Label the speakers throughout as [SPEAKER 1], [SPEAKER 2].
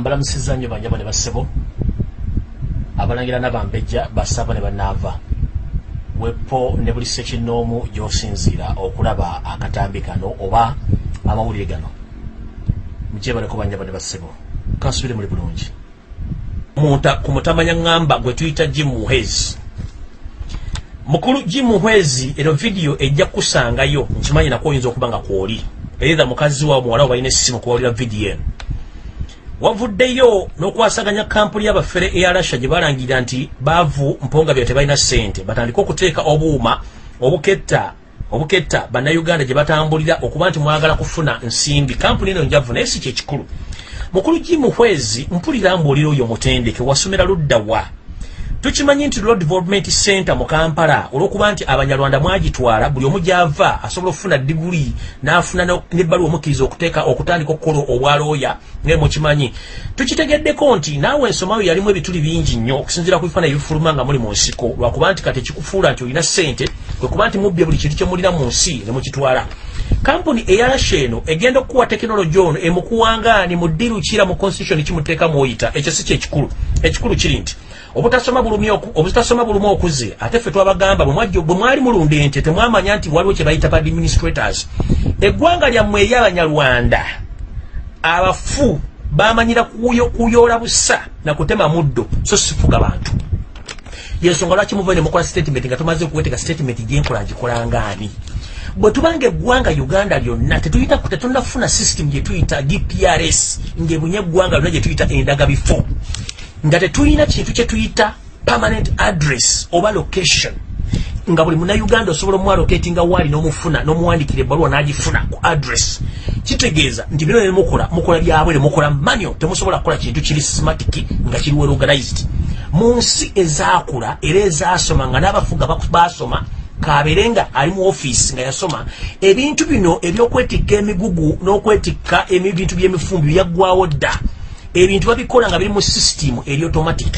[SPEAKER 1] mbalamusiza nnyo banjabo ne bassebo abalangira nabambejja basaba ne banaava wepo ne buli sekinoomu gy'osinziira okulaba akatambi kano oba amawulire gano. Mukyebaleko banjabo ne bassebo kansubire muli bulungi. Ku mutamanya ŋŋamba gwe tuyita jim muhezi mukulu jim muhezi eno vidiyo ejja kukusangayo nkimanyi nako oyinza okuba nga kwoli. Eitha mukazi wawe muwala we balina essimu kuwulira vidiyo eno wavuddeyo n'okwasaganya kampuni y'abafere eya rasha gye balangirira nti baavu mponga bya tebalina ssente. Batandike okuteeka obuuma obuketta obuketta bannayuganda gye batambulira okuba nti mwagala kufuna nsimbi. Kampuni eno njavu naye si kyekikulu mukulu gimuhwezi mpulira mbuulira oyo mutendeke wasomera ludda wa tukimanyi nti road development center mu kampala olwokuba nti abanyarwanda mwagitwala buli omu gyava asobola okufuna diguli n'afuna nebbaluwa omukkiriza okuteeka okutandika okukola obwalooya ngae mukimanyi. Tukitegeddeko nti naawe ensomayo yalimu ebituli bingi nnyo okusinziira ku bifaananyi ebifuluma nga muli mu nsiko. Lwakuba nti kati ekikufuula nti olina ssente kwekuba nti mubbye buli kintu kyemulina mu nsi ne mukitwala. Kampuni eyarasha eno egenda okukuwa tekinologi ono emukuwangaani mu ddiru kira mu constitution kimuteeka mwoyita. Ekyo si kyekikulu. Ekikulu kiri nti obutasoma bulumi obutasoma bulumu okuze ate ffe twabagamba bwe mwali mulunda ente temwamanya nti waliwo kye bayita ba administrators. Eggwanga lyammwe eryabanyarwanda abafu bamanyira kuyoola busa nakutema muddo so sifuga bantu. Yensonga lwaki muva nemukola statement nga tumaze okuweteka statement gyenkola ngikolangaani bwe tubanga eggwanga uganda lyonna tetunafuna system gyetuyita dprs ngaebunye eggwanga lyonna gyetuyita endagabifo nga tetulina kintu kyetuyita permanent address oba location. Nga buli munauganda osobola omwaloketinga waali nomufuna nomuwandikira ebbaluwa nagifuna ku address kitegeeza nti bino nemukola mukola byabwere mukola manyo temusobola kukola kintu kiri systematic nga kiri well organized. Mu nsi ezakula era ezasoma nga n'abafuga basoma kabere nga ali mu ofiisi nga yasoma ebintu bino ebyokwetikka emigugu n'okwetikka ebintu by'emifumbi byaggwawo dda ebintu babikola nga biri mu system eri automatic.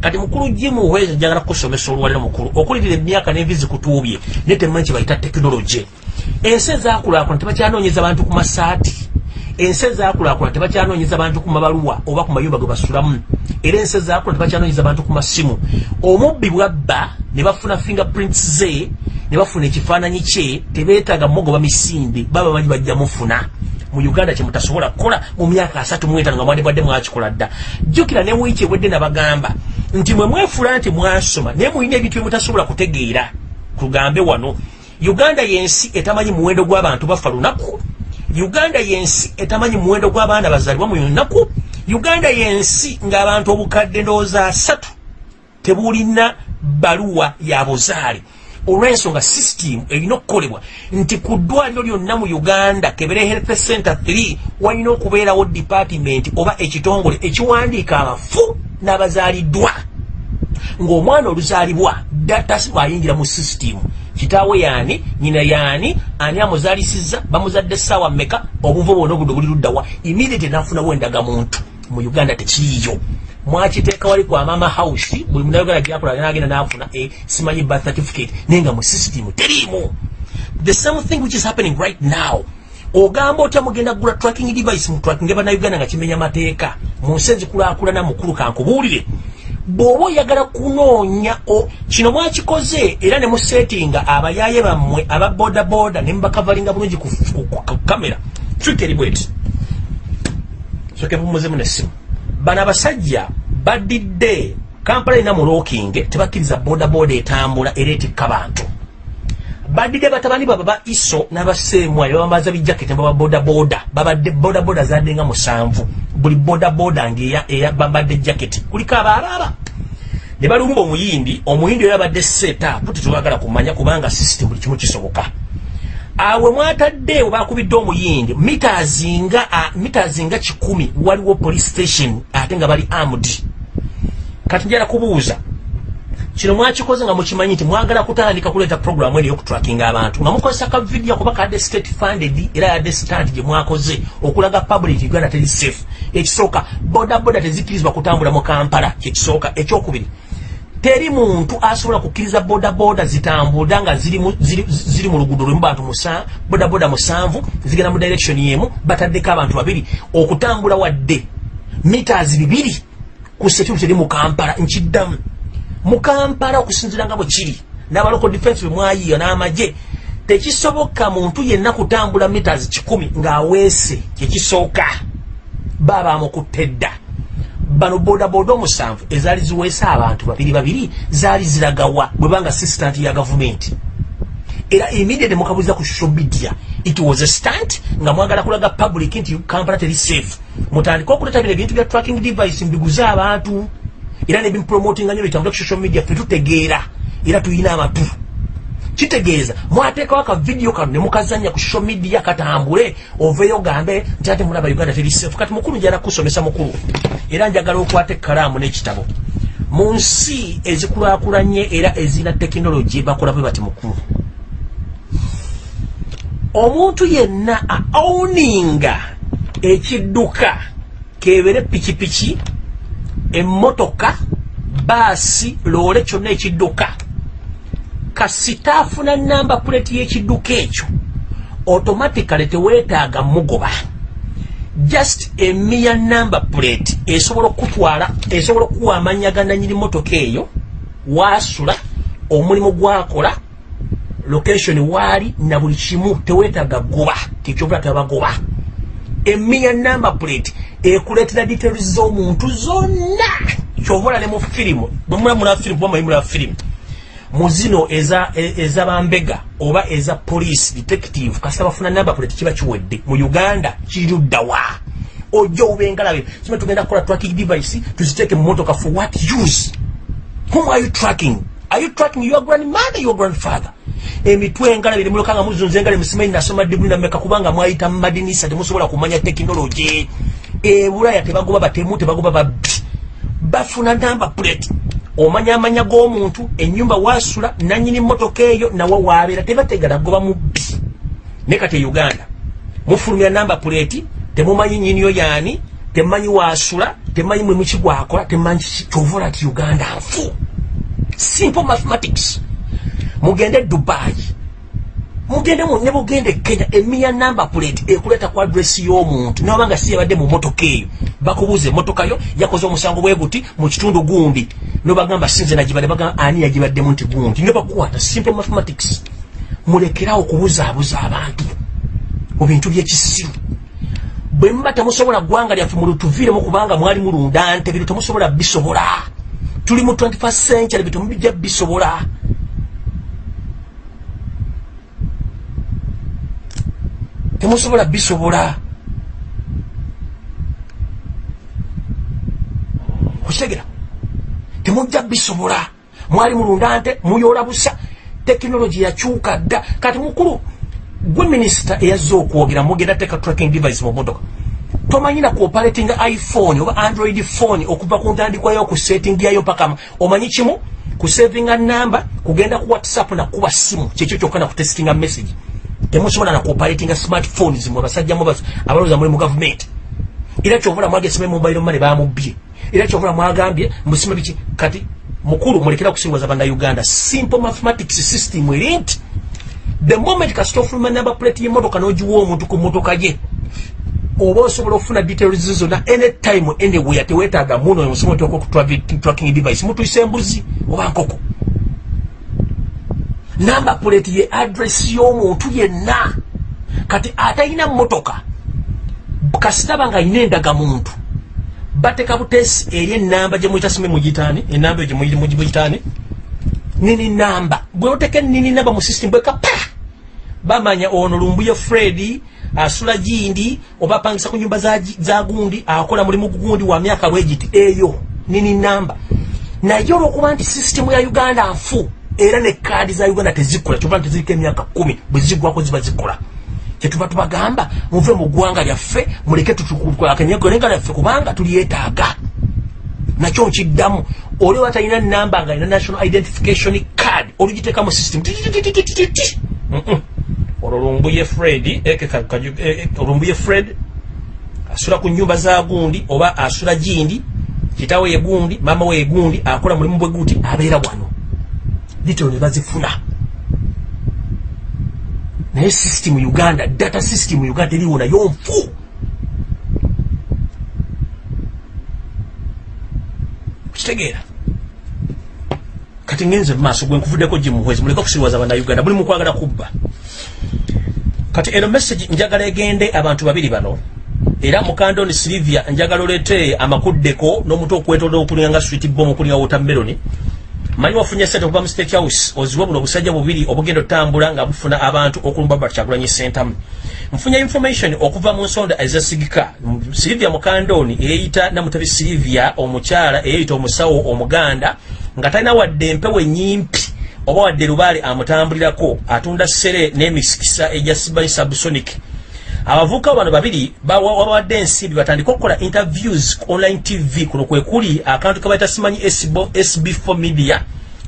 [SPEAKER 1] Kati mukulu jimu weza jagala kusomesa olwaliro mukulu okulirira emyaka n'envi zikutuubye naye temanyi kyebayita tekinologi ensi ezakulaakula tebakyanoonyeza bantu ku masaati. Ensi ezakulaakula tebakyanoonyeza bantu ku mabaluwa oba ku mayumba ge basulamu. Era ensi ezakula tebakyanoonyeza bantu ku masimu. Omubbi bwabba ne bafuna fingerprints ze ne bafuna ekifaananyi kye tebeetaaga mugoba misinde baba bamanyi bajja mufuna mu uganda kyemutasobola kukola mu myaka asatu muetaano nga mwandibwadde mwakikola dda. Jjukira ne wiiki ewedde nabagamba nti mwe mwefula nti mwasoma naye mulina ebintu byemutasobola kutegeera tugambe wano. Uganda yensi etamanyi muwendo gw'abantu bafa lunaku. Uganda yensi etamanyi muwendo gw'abaana bazaalibwa mu lunaku. Uganda yensi ng'abantu obukadde ndowooza asatu tebulina baluwa ya buzaale olw'ensonga system erina okukolebwa. Nti ku ddwaliro lyonna mu uganda kebere health center 3 walina okubeerawo department oba ekitongole ekiwandiika abafu n'abazaaliddwa. Ng'omwana oluzaalibwa data ayingira mu system. Kitaawe yaani nyina yaani ani amuzaalisizza bamuzadde essaawa mmeka obuvo bwona obudde buli luddawa immediate nafunawo endagamuntu. Mu uganda tekiriyo mwakiteeka wali kwa mama house buli munayuganda gyakola nagenda nafuna e simanyi birth certificate naye nga mu system teriimu the same thing which is happening right now. Ogamba otya mugenda kugula tracking device mu tracking bannayuganda nga kimenya mateeka. Mu nsi ezikulakulana mukulu kankubuulire bw'oba oyagala kunoonya kino mwakikoze era ne musetinga abayaye bammwe aba bodaboda ne mubakavalinga bulungi ku kamera. Twiteri bweti. Soke bumuzemu nessimu bano abasajja badidde kampala erina mulookinge tebakkiriza bodaboda etambula era etikka bantu. Badidde batabani baba ba iso n'abaseemwa ne babambaza bijaketi baba bodaboda babadde bodaboda zadde nga musanvu. Buli bodaboda ngabambadde jaketi. Kuliko abaalaaba ne balumba omuyindi omuyindi oyo abadde seetaapu tetwagala kumanya kubanga sisitemu buli kimu kisoboka awe mwatadde webakubidde omuyindi mitazi nga kikumi waliwo police station ate nga bali armed. Kati njala kubuuza kino mwakikoze nga mukimanyi nti mwagala kutandika kuleeta programu eno yokutrackinga abantu nga mukozesa ka video kuba kadde state funded era yadde stand gye mwakoze okulaga public uganda teri safe. Ekisooka bodaboda tezikkirizibwa kutambula mu kampala kyekisooka ekyokubiri teri muntu asobola kukkiriza bodaboda zitambula nga ziri mu luguudo lwemu bantu bodaboda musanvu zigenda mu direction yemu bataddeko abantu babiri. Okutambula wadde meters bibiri ku security eri mu kampala nkiddamu. Mu kampala okusinzira nga bwe kiri n'abaloko defense bwe mwayiyo n'amagye tekisoboka muntu yenna kutambula meters kikumi ng'aweese kyekisooka baba amukutte dda bano bodaboda omusanvu ezaali ziweesa abantu babiri babiri zaali ziragawa bwe banga assistant ya gavumenti era immediate mukabuliza ku social media it was a stunt nga mwagala kulaga public nti kampala teri safe. Mutandika okuleta bino ebintu bya tracking device mbiguze abantu. Era nebimpromotinga nyo bitambula ku social media fetutegeera era tuyina amatu kitegeeza mwateekawo aka vidiyo kano ne mukazanya ku social media katambule. Oveeyo gambe nti ate mulaba uganda teri safe. Kati mukulu njala kusomesa mukulu. Era njagala okwata ekkalaamu n'ekitabo mu nsi ezikulaakulanye era ezina tekinologi bakola bwe bati mukulu. Omuntu yenna aowninga ekidduka kebere pikipiki emmotoka baasi loole kyonna ekidduka kasitaafuna namba puleti y'ekidduka ekyo automatically teweetaaga mugoba. Just emiya namba puleti esobola okutwala esobola okuwa amanya gananyini motoka eyo waasula omulimu gwakola location waali na buli kimu teweetaaga goba tekyobula tebagoba emiya namba plate ekuleetera details z'omuntu zonna. Kyobola ne mu firimu bwemulamula firimu kuba mwayimula firimu mu zino ezabambega e, oba eza police detective kasita bafuna namba plate kiba kiwedde. Mu uganda kiruddawa ojja obengalabe kime tugenda kukola tracking device tuziteeke mu motoka for what use? Whom are you tracking? Are you tracking your grandmother your grandfather? Emitwe engala biri mulokanga muzunze engala musimanyi nasoma diguli nameka kubanga mwayita mumadinisa temusobola kumanya tekinologi ebulaya tebagoba batemu tebagoba babbi bafuna namba plate omanya amanya g'omuntu enyumba wasula nanyini motoka eyo nawe wabeera tebategala goba mubbi. Ne kati e uganda mufulumira namba plate temumanyi nyiniyo yaani temumanyi wasula temumanyi mwemukigwakola temumanyi kyovola ti uganda nfu. Simple mathematics. Mugende dubai mugende ne bugende kenya emiya namba plate ekuleta ku adresi y'omuntu. Nobanga si yabadde mu motoka eyo bakubuuza emotoka yo yakoze omusango bwe guti mu kitundu gundi nobagamba sinze nagibadde bagamba ani yagibaddemu nti gundi? Ne bakukwata simple mathematics. Mulekerawo okubuzaabuza abantu mu bintu byekisiru bwe muba temusobola ggwanga lyaffe mulutuviiremu kubanga mwali mulunda nte biro temusobola bisobola. Tuli mu 21st century bitemubijja bisobola temusobola bisobola. Okitegera temujja bisobola. Mwali mulunda nte muyola busa. Tekinologi yakyuka dda. Kati mukulu gwe minisita eyazze okwogera mugenda teeka tracking device mu motoka tomanyina kuoperating iphone oba android phone okuva ku ntandikwayo okusetting yayo paka omanyi kimu? Kusavinga namba kugenda ku whatsapp nakuba simu. Kyekyo kyokka nakutestinga message temusobola nakuoperatinga smartphones mwe basajja abalowooza muli mu gavumenti era kyovula mwagesime mobile money bamubye. Era kyovula mwagambye musime biki? Kati mukulu mulekera kusingoza bannayuganda. Simple mathematics system eri nti the moment kasita ofuluma number plate y'emmotoka n'ogiwa omuntu ku mmotoka ye oba osobola okufuna details zonna anytime anywhere teweetaaga muno omusomo tracking device mutwisa embuzi oba nkoko namba plate ye address y'omuntu yenna. Kati atalina mmotoka kasitaba nga ayina endagamuntu bateka butesi eri enamba gyemuyita sime mugitaani enamba eyo gyemuyitaani nini namba? Bwe oteka nini namba mu system bweka pa! Bamanya ono lumbuye fred asula gindi oba apangisa ku nyumba za gundi akola mulimu gundi wa myaka lwegiti eyo nini namba? Naye olwokuba nti sisitemu ya uganda nfu era ne kaadi za uganda tezikola kyoba tezirika emyaka kumi bwe zigwako ziba zikola. Kyetuba tubagamba muve mu ggwanga lyaffe muleke tutukuakenyegolenga lyaffe kubanga tulyetaaga. Nakyo nkiddamu oli oba talina namba nga alina national identification card olugiteeka mu system olwo lumbuye fred olumbuye fred asula ku nyumba za gundi oba asula gindi kitawe ye gundi mama we ye gundi akola mulimu bwe guti abeera wano litiro ne bazifuna. Naye system uganda data system uganda eriwo nayo nfu kitegeera. Kati ngenze maaso gwe nkuvuddeko gimuhwezi muleke okusiriwaza bannayuganda. Muli mukwagala kubba. Kati eno message njagala egende abantu babiri bano. Era mukandoni silivia njagala olete amakuddeko n'omutu okwetolera okulinga nga swit bom okulinga wotameloni manyi wafunye sente okuva mu state house oziwe buno obusajja bubiri obugenda otambula nga bufuna abantu okulumba bakyagulanyi sentamu nfunye information okuva mu nsonda ezasigika silivia mukandoni eyeyita namutabi silivia omukyala eyeyita omusawo omuganda nga talina wadde empewo enyimpi oba wadde lubaale amutambulirako atunda sere n'emisikisa egya sibanyi subsonic abavubuka bano babiri bawadde ensimbi batandika okukola interviews ku online tv kuno kwe kuli akantu kabaita simanyi sb4 media.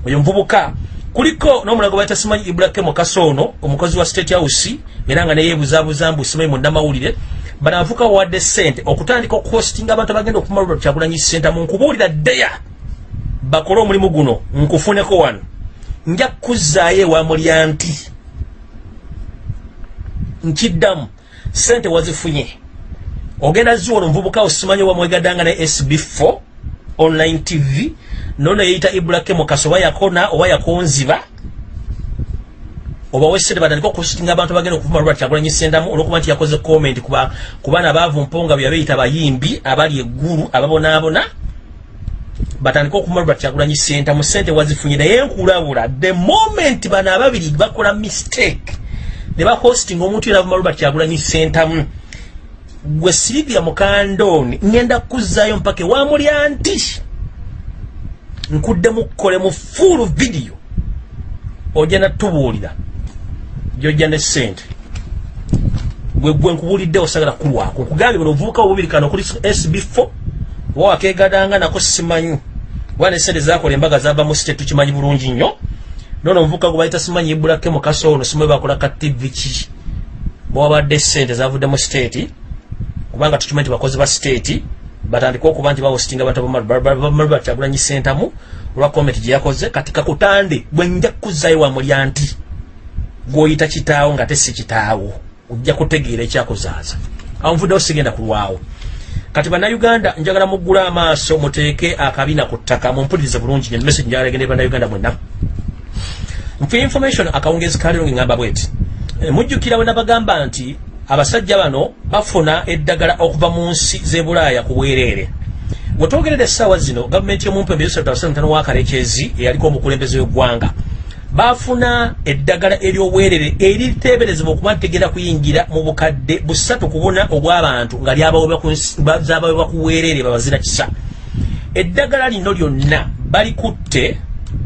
[SPEAKER 1] Oyo muvubuka kuliko n'omulago baita simanyi ibrahim kasono omukozi wa state house era nga neyebuzabuza mbu simanyi munnamawulire bano abavubuka bawadde sente okutandika okuhostinga abantu abagenda okumalula kyagulanyi senta mu nkubuulira ddeya. Bakole omulimu guno nkufuneko wano. Nja kuzzaayo ewa mulya nti. Nkiddamu sente wazifunye. Ogenda ziwono omuvubuka osimanyi wamwegadanga ne sb4 online tv nono yeyita ibrahim kaso oba yakona oba yakonziba oba wesente batandika okusitinga abantu bagenda okuvuma lwati kyagulanyi sendamu olwokuba nti yakoze comment kuba kubaana baavu mponga bwe beyita bayimbi abali eggulu ababonaabona batandika okuvuma lwati kyagulanyi sentamu sente wazifunye. Naye nkulabula the moment bano ababiri bakola mistake ne bahosting omuntu era lwati kyagulanyi sentamu gwe silivia mukandoni ngenda kuzzaayo mpaka ewamulya nti nkuddemu kukole mu fuulu vidiyo ojja natubuulira gyojja ne sente gwe gwe nkubuulidde osagala kulwako. Nkugambye buno ovubuka obubiri kano kuli sb4 oba wakegadanga nako simanyi. Oba ne sente zakola embaga zava mu site tukimanyi bulungi nnyo nono omuvubuka gwe bayita simanyi ibulake mukaso ono simanyi bakola ka tv ki? Bwabadde sente zavudde mu state kubanga tukimanyi nti bakozi ba state batandika okuba nti bawositinga abantu bakyagulanyi sentamu olwa komenti gyeyakoze kati kakutande bwe nja kuzzayo wamulya nti gwoyita kitaawo nga tesi kitaawo ojja kutegeera ekyakuzaaza. Awo nvuddewo sigenda kulwawo kati bannayuganda njagala muggula amaaso muteeke akabina ku ttaka mumpulirize bulungi nyo message njagala egende bannayuganda mwenna nfe information akawungezi kalero ngengamba bweti. Mujjukira bwe nabagamba nti abasajja bano bafuna eddagala okuva mu nsi z'ebulaaya ku bwereere wetwogerera essaawa zino gavumenti y'omumpembe yosaatano wakalekezi eyaliko omukulembeze w'eggwanga bafuna eddagala ery'obwerere eriteeberezebwa okuba ntegera kuyingira mu bukadde busatu ku buna obw'abantu nga lyabawebwa ku bwereere babazira kisa. Eddagala lino lyonna balikutte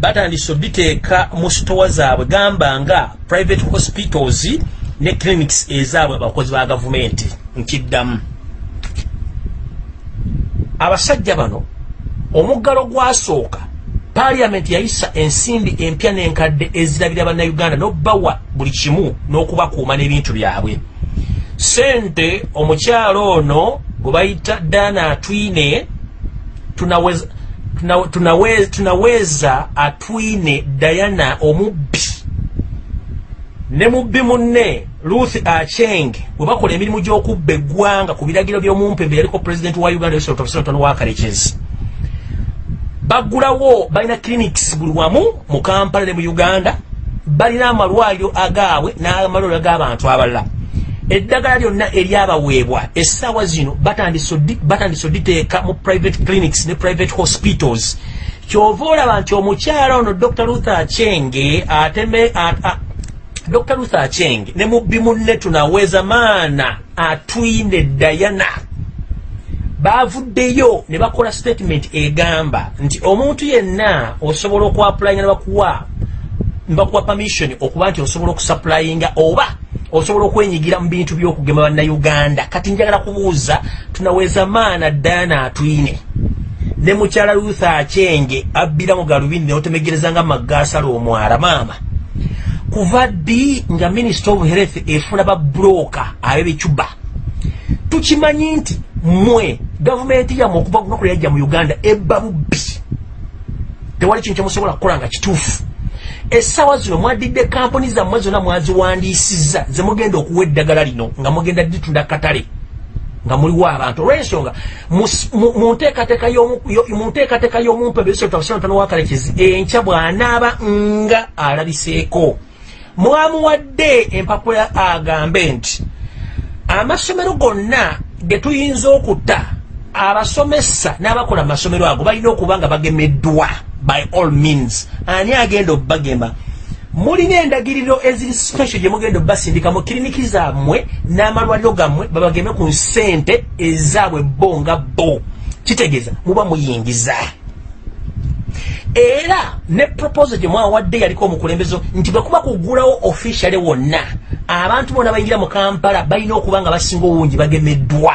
[SPEAKER 1] batandise oditeeka mu sitowa zaabwe. Gamba nga private hospitals ne clinics ezaabwe abakozi ba gavumenti. Nkiddamu. Abasajja bano omuggalo gwasooka paliamenti yayisa ensimbi empya n'enkadde ezirabira bannayuganda n'obbawa buli kimu n'okubakuuma n'ebintu byabwe. Sente omukyalo ono gwe bayita dana atwine tunaweza, tunaweza, tunaweza atwine dayana omubbi. Ne mubbi munne ruth acheng bwe bakola emirimu gy'okubba eggwanga ku biragiro by'omumpembe yaliko pulezidenti wa uganda wakalekezi baggulawo balina clinics buli wamu mu kampala ne mu uganda balina amalwaliro agaabwe n'amalwaliro ag'abantu abalala eddagala lyonna eryabaweebwa essaawa zino batandise oditeeka mu private clinics ne private hospitals. Kyova olaba nti omukyala ono dr luther achenge ateme dr luther acheng ne mubbi munne tunaweza maana atwine dayana bavuddeyo ne bakola statement egamba nti omuntu yenna osobola okuapulayinga nebakuwa nebakuwa permission okuba nti osobola okusupulayinga oba osobola okwenyigira mu bintu byokugema bannayuganda. Kati njagala kubuuza tunaweza maana dayana atwine ne mukyala luther achenge abbira mu galubindi neotemegereza nga maggasala omwala maama. Kuva ddi nga minister of health efuna babroka abebecuba tukimanyi nti mmwe gavumenti yammwe okuva lunaku lyajja mu uganda ebba bubbi. Tewali kintu kyemusobola kukola nga kituufu essaawa zino mwadidde kampuni zammwe zonna mwaziwandiisizza zemugenda okuwa eddagala lino nga mugenda ditunda katale nga muliwo abantu. Olwensonga mu nteekateeka y'omuntu ebisotano wakalekezi enkya bw'anaaba nga alabiseeko. Mwamuwadde empapula agambe nti amasomero gonna ge tuyinza okutta abasomesa n'abakola amasomero ago balina okuba nga bagemeddwa by all means. Ani agenda obagema mulina endagiriro eziri special gye mugenda obbasindika mu kiriniki zammwe n'amalwaliro gammwe babageme ku nsente ezaabwe bo nga bo. Kitegeeza muba muyingiza. Era ne proposal gye mwawadde yaliko omukulembezo nti bwe kuba kugulawo officiale wonna abantu bonna bayingira mu kampala balina okuba nga basinga obungi bagemeddwa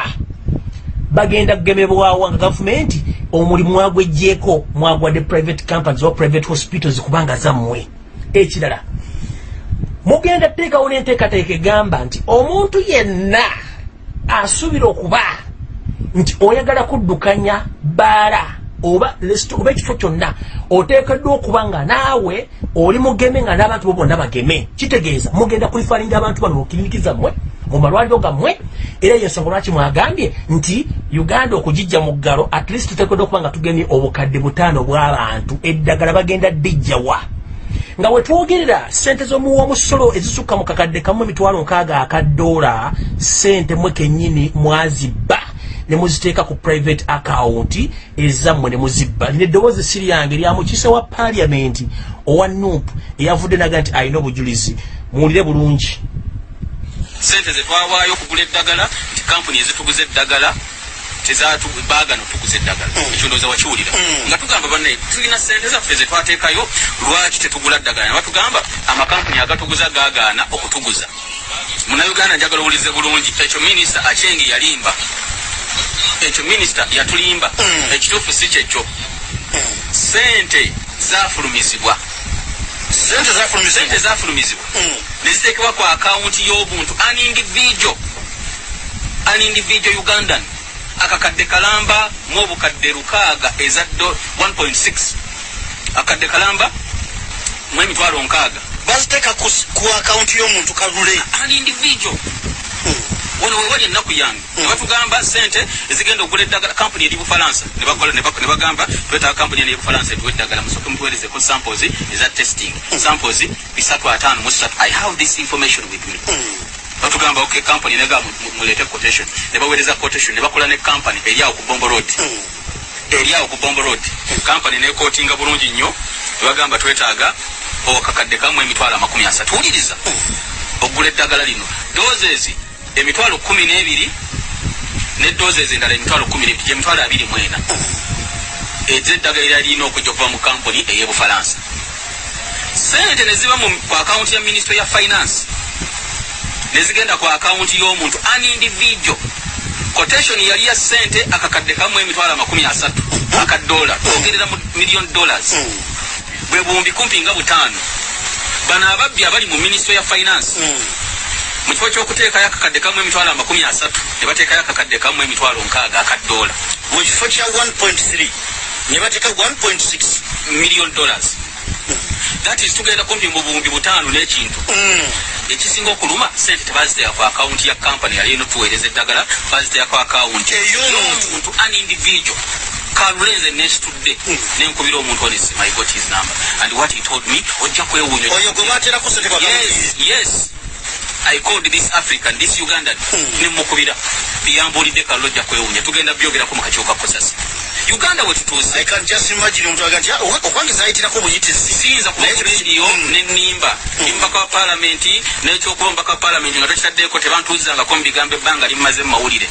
[SPEAKER 1] bagenda kugemebwawo nga gavumenti omulimu mwagwejjeeko mwagwadde private companies o private hospitals kubanga zammwe. Ekirala mugenda teekawo n'enteekateeka egamba nti omuntu yenna asuubira okuba nti oyagala kuddukanya baala oba oba ekifo kyonna oteekeddwa okuba nga naawe oli mugeme nga n'abantu bo bonna bageme. Kitegeeza mugenda kulifalinga abantu bano mukiriniki zammwe mu malwaliro gammwe era yensonga lwaki mwagambye nti uganda okugijja mu ggalo at least tuteekeddwa okuba nga tugemye obukadde butaano bw'abantu eddagala bagenda ddijjawa nga wetwogerera sente z'omuwomusolo ezisukka mu kakadde kamu emitwalo nkaaga akadoola sente mwe kennyini mwazibba. Ne muziteeka ku private account ezammwe ne muzibba. Lina eddoboozi siri yange lya mukiise wa paliamenti owa nup eyavudde naga nti alina obujulizi. Muwulire bulungi
[SPEAKER 2] sente zetwawaayo okugula eddagala nti kampuni ezituguza eddagala tezatubagano tuguza eddagala. Mm. ekyo ndowooza wakiwulira. Mm. nga tugamba banne tulina sente zaffe zetwateekayo lwaki tetugula ddagala nebatugamba amakampuni agatuguza gagaana okutuguza. Munauganda njagala owulize bulungi ekyo minisita achengi yalimba. Ekyo minisita yatulimba. Mm. ekituufu si kyekyo. Sente zafulumizibwa sente zafulumizibwa neziteekebwa ku akawunti y'obuntu. An individual. An individual ugandan. Akakadde kalamba mu obukadde lukaaga eza 1.6 akadde kalamba mu emitwalo nkaaga.
[SPEAKER 3] Baziteeka ku akawunti y'omuntu kalule.
[SPEAKER 2] An individual wano wewali ennaku yange. Nebatugamba sente ezigenda okugula eddagala kampuni eri bufalansa. Nebagamba twetaaga kampuni eri bufalansa etuwa eddagala musooke mutuwerezeko samples eza testing. Samples bisatu ataano musatu i have this information with me. Batugamba ok kampuni nega mulete quotation. Nebawereza quotation nebakola ne kampani eri awo ku bombo road. Eri awo ku bombo road. Kampani nekotinga bulungi nnyo. Nebagamba twetaaga okakadde kamu emitwalo amakumi asatu. Wuliriza okugula eddagala lino. Dozezi emitwalo kumi n'ebiri nedozezi endala emitwalo kumi nebiri gyemitwalo abiri mwena ezeddagala era lirina okujja okuva mu kampuni ey'ebufalansa. Sente neziba ku akawunti ya ministry ya finance nezigenda ku akawunti y'omuntu an individual. Quotation yali ya sente akakadde kamu emitwalo amakumi asatu akadola twogerera mu million dollars. Bwe buwumbi kumpi nga butaano. Bano ababbi abali mu ministry ya finance mu kifo ky'okuteekayo akakadde kamu emitwalo amakumi asatu ne bateekayo akakadde kamu emitwalo nkaaga akadola
[SPEAKER 3] mu kifo kya 1.3 ne bateeka 1.6
[SPEAKER 2] million dollars. That is tugenda kumpi mu buwumbi butaano n'ekintu. Ekisinga okuluma sente tebaziteeka ku akawunti ya kampani yali eno tuweereza eddagala baziteeka ku akawunti ey'omuntu an individual. Kalulenze nesitudde nenkubira omuntu ono i got his number. And what he told me ojja kwewuunya
[SPEAKER 3] oyo gwe bateerako sente
[SPEAKER 2] yes yes i called this african this ugandan. Nemukubira yambulidde kallo ojja kwewuunya tugenda byogerako mu kakiiko ka kosasi uganda wetutuuse
[SPEAKER 3] okwange zayitirako buyitizi?
[SPEAKER 2] Siyinza kuba ku rediyo nenimba mbaka wa palamenti nekyokuba mbaka wa palamenti nga tokitaddeko tebantuuzangako mu bigambo ebbanga limumaze mu mawulire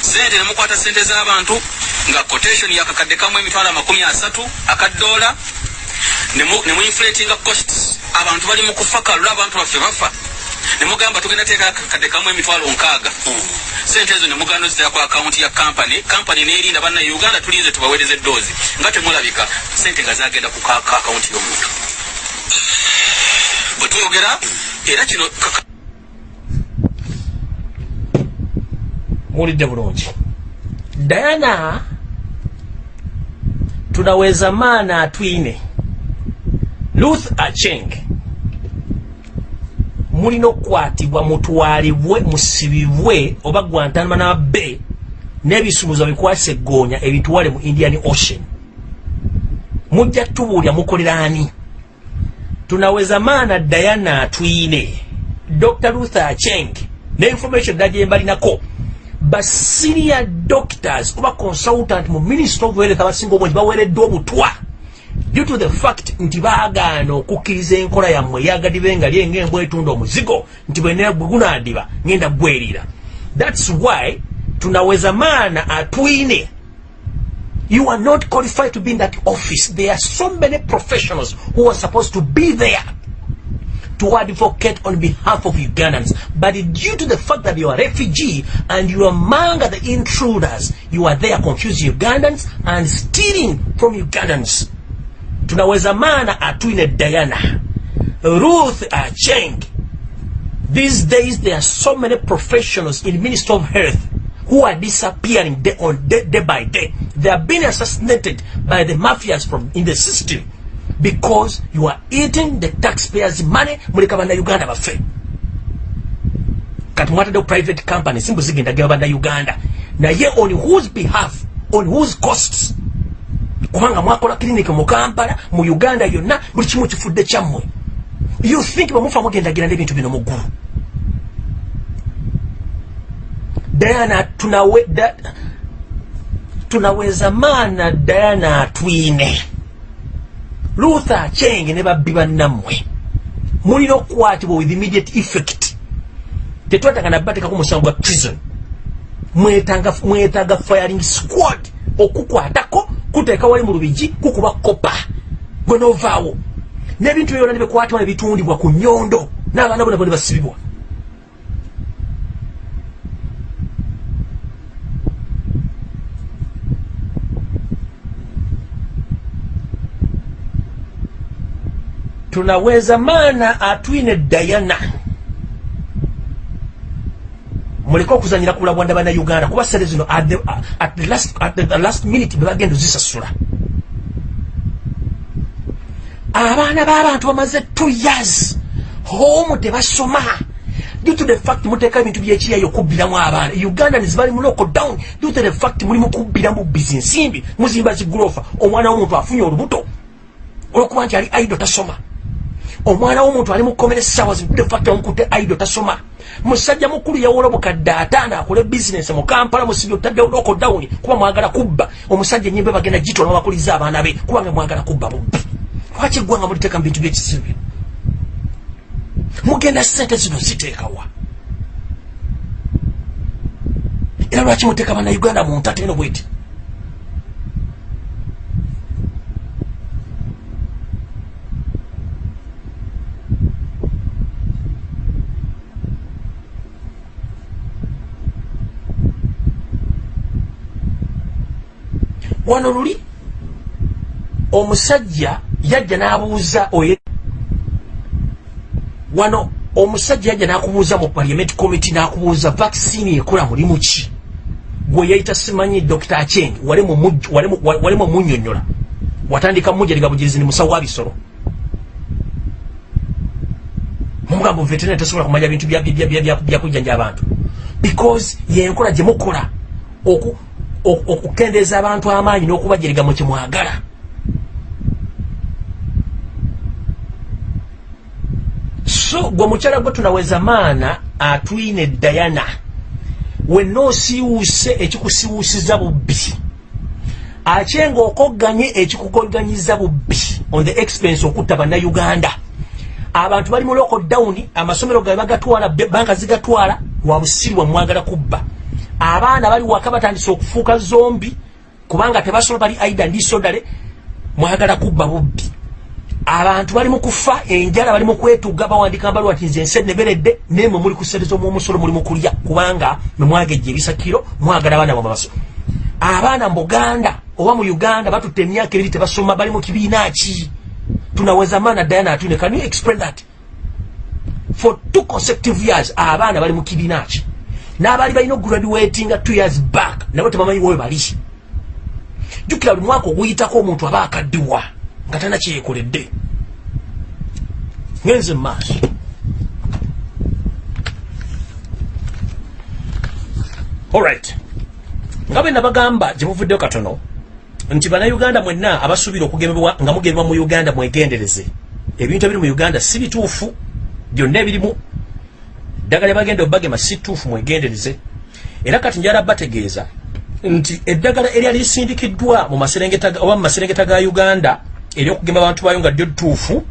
[SPEAKER 2] sente nemukwata sente z'abantu nga quotation yakakadde kamu emitwalo amakumi asatu akadola nemuinflatinga costs abantu bali mu kufa kalula abantu baffe bafa. Nemugamba tugenda teeka akakadde kamu emitwalo nkaaga. Sente ezo nemuganda ozitera ku akawunti ya kampani kampani nerinda banna uganda tulinze tubaweereza eddoozi nga temulabika. Sente nga zagenda ku akawunti y'omuntu. Bwe twogera era kino
[SPEAKER 1] muwulidde bulungi. Diana tunaweza maana atwine ruth acheng mulina okukwatibwa mutwalibwe musibibwe oba gwantanama be n'ebisumuzo bikwasa eggoonya ebitwale mu indian ocean. Mujja tubuulya mukoleraani tunaweza maana diana atwine dr luther acheng ne information ddala gye mbalinako basenior doctors oba consultant mu ministry of health abasinga obungi baweereddwa obutwa due to the fact nti baagaana okukkiriza enkola yammwe eyagadibe nga lyenga embwa etunda omuzigo nti bwe gunaadiba ngenda gwerira thats why tunaweza maana atwine you are not qualified to be in that office there are so many professionals who are supposed to be there to advocate on behalf of Ugandans. But due to the fact that you are a refugee and you are among the intruders, you are there confusing Ugandans and stealing from Ugandans. Tunaweza maana atwine Diana, Ruth Acheng. These days there are so many professionals in Ministry of Health who are disappearing day on day, day by day. They are being assassinated by the mafias from in the system. because you are eating the taxpayers money muleka bannayuganda baffe kati mwataddewo private company simbu zigenda geba bannayuganda naye on whose behalf on whose costs kubanga mwakola clinic mu kampala mu uganda yonna buli kimu kifudde kyammwe. You think bamufa mugendagira n'ebintu bino muggulu diana tunawe da, tunaweza maana diana atwine. Luther chenge ne babbi bannammwe. Mulina okukwatibwa with immediate effect. Tetwatanga nabatekako musango gwa prison. Mwetaaga firing squad okukwatako kuteeka wali mu lubigi kukuba kopa gwe novaawo. N'ebintu byona nebikwatibwa nebitundibwa ku nyondo n'abaana bona bona basibibwa. Tunaweza maana atwine diana muleke okuzanyira ku bulabwanda bannayuganda kuba sere zino at the, last, at the last minute bebagenda ozisasula abaana b'abantu bamaze two years homu tebasoma. Due to the fact muteeka ebintu byekiyayo okubbiramu abaana. Uganda nizibali mu local down due to the fact muli mukubbiramu bizinsimbi muzimba zigulofa omwana w'omuntu afunye olubuto. Olwokuba nti ali aido tasoma. Omwana w'omuntu ali mukomere essaawa zidefacto omukute aido tasoma musajja mukulu yawola obukadde ataano akole bizinesi mu kampala musibi otaddewo loko down kuba mwagala kubba. Omusajja enyimbe bagenda gitola bakuliza abaana be kubanga mwagala kubba bubbi. Lwaki eggwanga muliteeka mu bintu byekisibi mugenda sente zino ziteekawa era lwaki muteeka bannayuganda mu ntateno bweti wano luli omusajja yajja n'abuuza oye wano omusajja yajja n'akubuuza mu parliament committee n'akubuuza vaccine ekola mulimu ki? Gwe yayita simanyi dr acheng wali mu munyonyola watandika mujeriga bugirizi ni musawo wa bisolo mumugambo veterinary tasobola kumanya bintu byakujjanja abantu. Because yenkola gye mukola okukendeeza abantu amaanyi n'okubajeriga mu kimwagala. So gwe mukyala gwe tunaweza maana atwine dayana wenna osiiwuuse ekikusiiwuusiza bubbi. Akyenga okogganye ekikukoganyiza bubbi. On the expense okutta bannayuganda. Abantu bali mu local down amasomero gabe bagatwala banka zigatwala lwa busirwa mwagala kubba abaana bali waka batandise okufuuka zombi kubanga tebasobola bali aida ndisodale mwagala kubba bubbi. Abantu bali mukufa enjala bali mukwetuga bawandika mbaluwa ti nze ense neberedde nemwe muli kusereza omwomusolo muli mukulya kubanga memwagejja ebisakiro mwagala abaana bamabaso abaana mu buganda oba mu uganda batutte emyaka ebiri tebasoma bali mu kibiina ki? Tunaweza maana diana atune can you explain that? For two consecutive years abaana bali mu kibiina ki n'abaali balina okugraduatinga two years back nabo tebamanyiwowe bali jjukira buli mwaka oguyitako omuntu aba akaddiwa nga tana kyeyekoledde ngenze mu maaso. Olright nga bwe nabagamba gye muvuddeyo katono nti bannayuganda mwenna abasuubira okugemebwa nga mugemebwa mu uganda mwegendereze. Ebintu ebiri mu uganda si bituufu byonna ebirimu ddagala bagenda obagema si ttuufu mwegendereze. Era kati njala bategeeza nti eddagala eryali lisindikiddwa mu maserengeta oba mu maserengeta ga uganda eryokugema abantu bayo nga ddyo ttuufu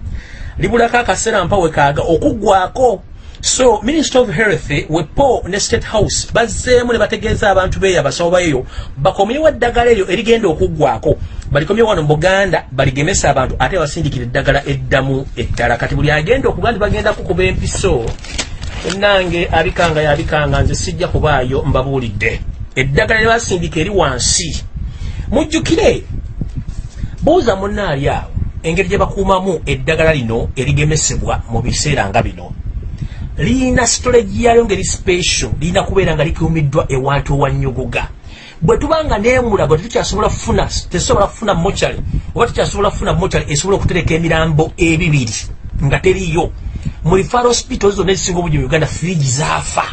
[SPEAKER 1] libulako akaseera mpa wekaaga okuggwako so minister of health wepo ne state house bazzeemu ne bategeeza abantu beeyo abasawo baeyo bakomyewo eddagala eryo erigenda okuggwako balikomye wano mu buganda baligemesa abantu ate basindikira eddagala eddamu eddala. Kati buli agenda okuga nti bagenda kukuba empiso nange abikanga yabikanga nze sijja kubaayo mbabuulidde. Eddagala lye basindika eri wansi. Mujjukire! Buuza munnaali awo engeri gye bakuumamu eddagala lino erigemesebwa mu biseera nga bino. Liyina storage yalyo ngeri special liyina kubeera nga likuumiddwa ewantu ewannyogoga bwe tuba nga neemula bwe tukyasobola kufuna tesobola kufuna mochari oba tukyasobola kufuna mochari esobola okutereka emirambo ebibiri nga teriyo mu referral hospitals zonna ezisinga obungi mu uganda firigi zaafa.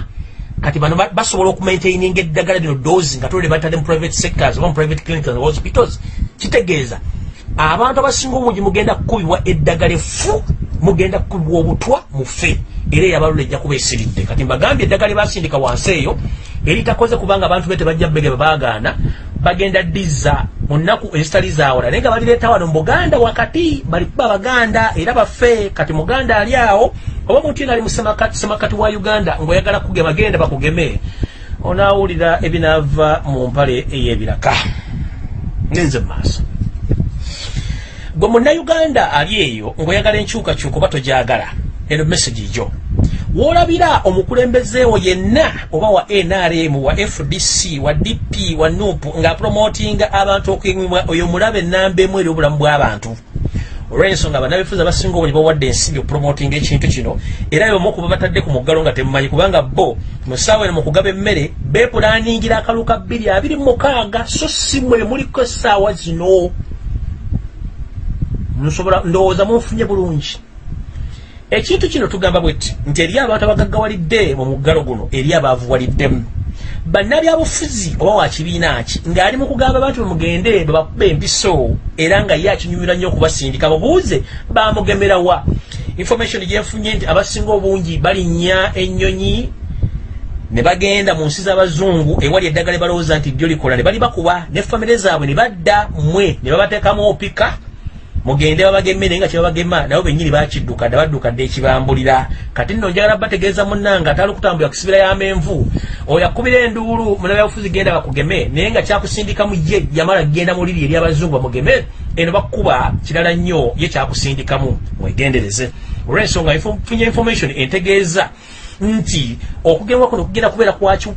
[SPEAKER 1] Kati bano ba- basobola okumaintaininga eddagala lino dozi nga tolere batadde mu private sectors oba mu private clinics and hospitals. Kitegeeza abantu abasinga obungi mugenda kukubibwa eddagala efu mugenda kukubibwa obutwa mufe era eyabalula ejja kuba esiridde. Kati mbagambye eddagala lyebasindika wansi eyo eritakoze kubanga abantu be tebajja bege babagaana bagenda ddiza mu nnaku ezitali zawala naye nga balireeta wano mu buganda wakati balikuba abaganda era bafe kati muganda ali awo. Oba omuntu yena ali mu semakati wa uganda ngaoyagala kugema genda bakugeme. Onaawulira ebinaava mu mpale ey'ebiraka. Ngenze mu maaso gwe munnayuganda ali eyo ng'oyagala enkyukakyuka oba togyagala eno message gyo woolabira omukulembezeewo yenna oba wa nrm wa fdc wa dp wa nup ng'apromotinga abantu okuyimibwa oyo mulabe enamba emu eri obulamu bw'abantu olw'ensonga bannabifuzi abasinga obungi bawadde ensimbi okupromotinga ekintu kino era bebamu okuba batadde ku muggalo nga temumanyi kubanga bo mu ssaawa eno mu kugaba emmere beepulaningira akalulu ka bbiri abiri mu mukaaga so si mwe muliko essaawa zino nsobola ndowooza munfunye bulungi. Ekintu kino tugamba bwetti nti eri abantu abagaggawalidde mu muggalo guno eri abaavuwaliddemu. Bannabyabufuzi oba wa kibiina ki ng'ali mu kugamba abantu bemugende bebakuba empiso era nga ye akinyumira nnyo okubasindika babuuze bamugemerawa information gyenfunye nti abasinga obungi balinnya ennyonyi ne bagenda mu nsi z'abazungu ewali eddagala balowooza nti ddyo likola ne bali bakuba ne famire zaabwe ne badda mmwe ne babateekamu opika mugende babagemme naye nga kyebabagema nabo bennyini bakidduka dda baddukadde ekibambulira kati nno njagala bategeeza munnanga atali okutambula kusibira y'amenvu oyo akubira enduulu munabyabufuzi genda bakugeme naye nga kyakusindikamu ye yamala genda mu liri eri abazungu bamugeme eno bakuba kirala nnyo ye kyakusindikamu mwegendereze. Olw'ensonga funye information entegeeza nti okugemwa kuno kugenda kubeera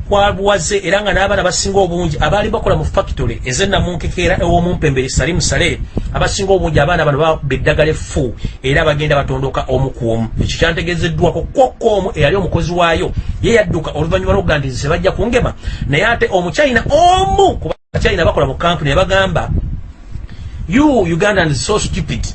[SPEAKER 1] kwabuwaze era nga n'abaana basinga obungi abaali bakola mu factory ezennamunkekeera ew'omumpembere salimu sale abasinga obungi abaana bano baba eddagala effu era bagenda batondoka omu ku omu. Ekyo kyantegeezeddwako kwokka omu eyali omukozi waayo ye yadduka oluvannyuma lwokuga nti nze bajja kungema naye ate omuchina omu ku bachina bakola mu kampuni ne bagamba you ugandans so stupid.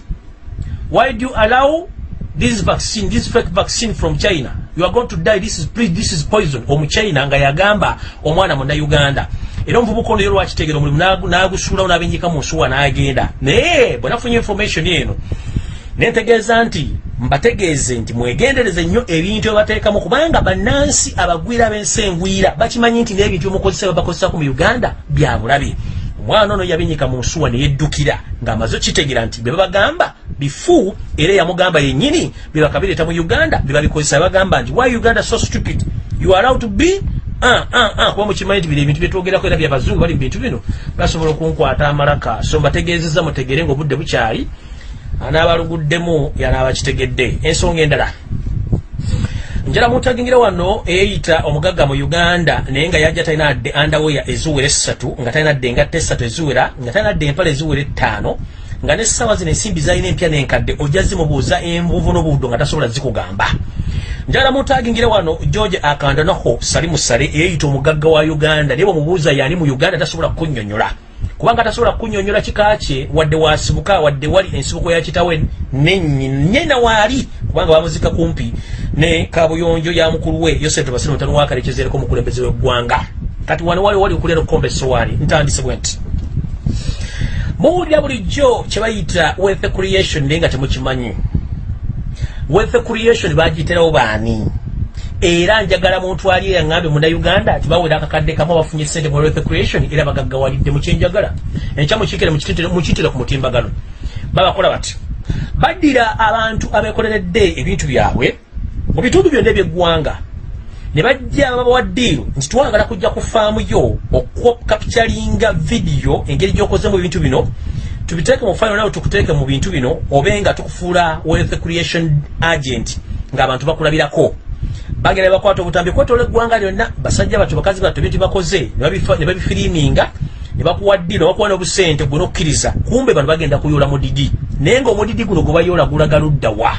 [SPEAKER 1] Why do you allow this vaccine this fake vaccine from china you are going to die. This is please this is poison. Omuchina nga yagamba omwana munnauganda era omuvubuka ono yo lwakitegera omulimu nagu- nagusuulawo n'abenjika mu nsuwa n'agenda. Naye bwe nafunye information eno nentegeeza nti mbategeeze nti mwegendereze nnyo ebintu ebateekamu kubanga bannansi abagwira b'ensi engwira bakimanyi nti n'ebintu byemukozesa babakozesako mu uganda bya bulabe omwana ono yabinyika mu nsuwa neyeddukira ng'amaze okitegeera nti bye babagamba bifu era eyamugamba yennyini bye bakabireeta mu uganda bye babikozesa bagamba nti why uganda so stupid? You are allowed to be? Ah, ah, ah, kuba mukimanyi nti bino ebintu byetwogerako era byabazungu bali mu bintu bino basobola okunkwata amalaka. So mbategeezezza mutegere ngaobudde bukyali anaabaluguddemu yanaabakitegedde ensonga endala njala mutagingira wano eyeyita omugagga mu uganda naye nga yajja talina dde andaweya eziwera essatu nga talina dde engatta essatu eziwera nga talina dde empale eziwera ettaano nga nessawa zino ensimbi zalina empya n'enkadde ojja zimubuuza envuvu n'obuddo nga tasobola zikugamba. Njala mutagingire wano george akandanaho salimu sale eyeyita omugagga wa uganda naye bwemubuuza yani mu uganda tasobola kunyonyola. Kubanga tasobola kunyonyola kika kye wadde wasibuka wadde wali ensibuko ya kitawe nenyina waali kubanga bamuzika kumpi ne kabuyonjo ya mukulu we yosef tobasire mutano wakalekeza eriko omukulembeze w'eggwanga kati wano wali wali okulera okukomba essowaani ntandise bwe nti. Muwulira bulijjo kye bayita wealth creation naye nga temukimanyi. Wealth creation bagiyitirawo baani? Era njagala muntu ali yaŋŋambye munnauganda nti bawera akakadde kamu abafunye sente mu wealth creation era bagaggawalidde mu kyenjagala enkya mukikire mukiyitire ku mutimbagano. Babakola bati baddira abantu abeekoleredde ebintu byabwe mu bitundu byonna ebyeggwanga. Ne bajja babawa ddiiru nti twagala kujja ku faamu yo okukapitalinga vidiyo engeri gy'okozemu ebintu bino tubiteeke mu faano nawe tukuteeke mu bintu bino obe nga tukufuula wealth creation agent ng'abantu bakulabirako. Bagenda ne bakwata obutambi kwetoola eggwanga lyonna basajja battu bakazi battu ebintu bakoze ne babifiriiminga ne bakuwa ddi ne bakuwa n'obusente gwe n'okkiriza. Kumbe bano bagenda kuyoola mudidi naye ng'omudidi guno gwe bayoola gulaga ludda wa?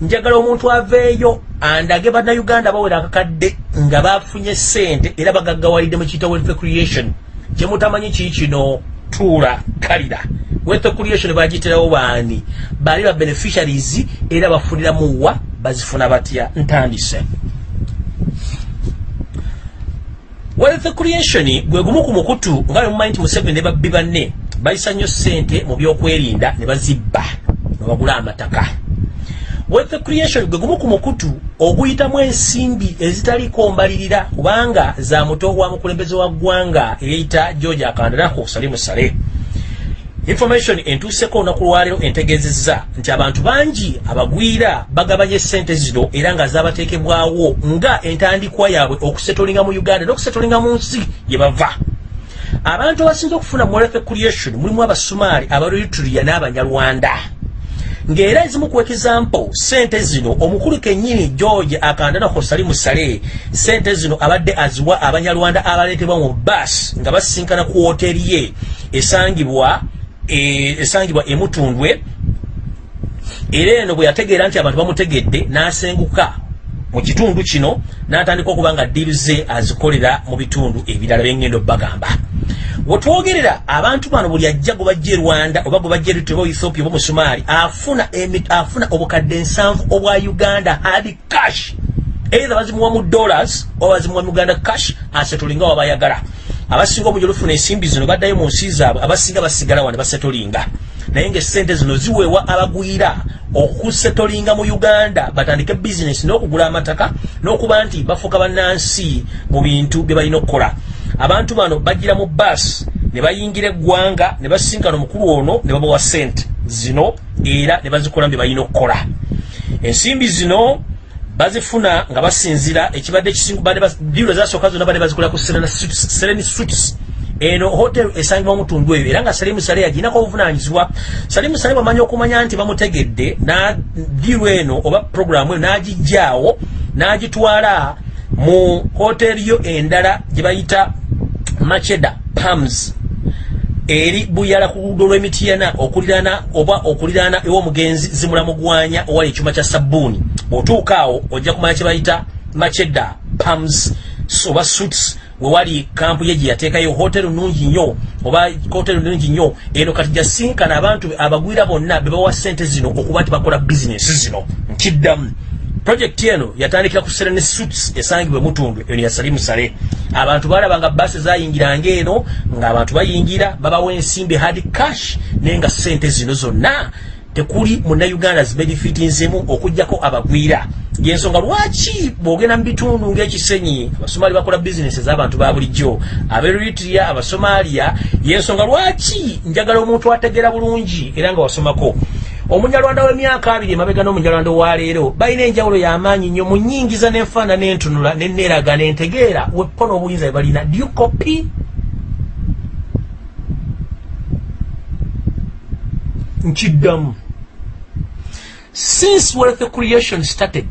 [SPEAKER 1] Njagala omuntu aveeyo andage bannayuganda bawera akakadde nga bafunye sente era bagaggawalidde mu kiyita wealth creation. Kyemutamanyi kii kino? Tuula kalira. Wealth creation bagiyitirawo baani? Baali ba beneficiaries era bafuniramuwa bazifuna batya? Ntandise. Wealth creation gwe gumu ku mukutu nga bwe mumanyi nti museveni ne babbi banne bayisa nnyo sente mu byokwerinda ne bazibba ne bagula amataka. Wealth creation gwe gumu ku mukutu oguyitamu ensimbi ezitaliko mbalirira kubanga za muto wa mukulembeze wa ggwanga eyeyita george akandarako salimu sale. Information entuuseko olunaku lwaleero entegeezezza nti abantu bangi abagwira bagabanye sente zino era nga zabateekebwawo nga entandikwa yaabwe okusetolinga mu uganda n'okusetolinga mu nsi gye bava abantu abasinza okufuna wealth creation mulimu abasumaali abaeritria n'abanyarwanda. Ng'era ezimu ku example sente zino omukulu kennyini george akandanako salimu sale sente zino abadde aziwa abanyarwanda abaleetebwa mu bas nga basisinkana ku woteri ye esangibwa e, esangibwa emutundwe era eno bwe yategeera nti abantu bamutegedde n'asenguka mu kitundu kino n'atandika okuba nga ddiiru ze azikolera mu bitundu ebirala byengendo bagamba. Wetwogerera abantu bano buli ajja gwe bajja e rwanda oba gwe bajja eritwe oba ethiopia oba musumaali afuna, afuna obukadde nsanvu obwa uganda hard cash. Either bazimuwa mu dollars oba bazimuwa mu uganda cash asetolinga wabayagala abasinga obungi olufuna ensimbi zino baddayo mu nsi zaabwe abasinga basigala wane basetolinga. Naye ngaesente zino ziweebwa abagwira okusetolinga mu uganda batandike bizinesi n'okugula amataka n'okuba nti bafuuka bannansi mu bintu bye balina okukola. Abantu bano bajjira mu basi ne bayingira eggwanga ne basinkana omukulu ono ne babawa sente zino era ne bazikola mu bye balina okukola. Ensimbi zino bazifuna nga basinzira ekibadde ekisindiiro zasooka zonna badde bazikola ku sereni suits eno hotel esangibwa mutundu eyo era nga salimu sale yaginako obuvunanyizibwa salimu sale bwamanyi okumanya nti bamutegedde diiru eno oba programu eno n'agijjaawo n'agitwala mu hoteri yo endala gye bayita macheda pams eri buyala ku luguudo lw'emityana okuliraana oba okuliraana ew'omugenzi zimulamugwanya owali ekyuma kya sabbuuni bw'otuuka awo ojja kumanya kye bayita macheda pams oba suits wewali kampu ye gye yateekayo hoteri nungi nnyo oba hoteri nungi nnyo. Eno kati gyasinkana abantu abagwira bonna be bawa sente zino okuba nti bakola bizinesi zino. Nkiddamu. Projekiti eno yatandikira ku serene suits esangibwe mutundu eno yasali musale abantu balaba nga basi zayingiranga eno ng'abantu bayingira babawa ensimbi hard cash naye nga sente zino zonna tekuli munnayuganda zibenefitinzemu okugjako abagwira. Yensonga lwaki bwogenda mu bitundu ng'ekisenyi abasomali bakola bizinesi ez'abantu ba bulijjo aberitria abasomaliya yensonga lwaki njagala omuntu ategeera bulungi era nga wasomako? Omunyalwanda w'emyaka abiri emabega n'omunyalwanda owaleero balina enjawulo y'amaanyi nnyo mu nnyingiza n'enfaana n'entunula n'enneeraga n'entegeera weppo n'obuyinza bwe balina. Dukopi nkiddamu since wealth creation started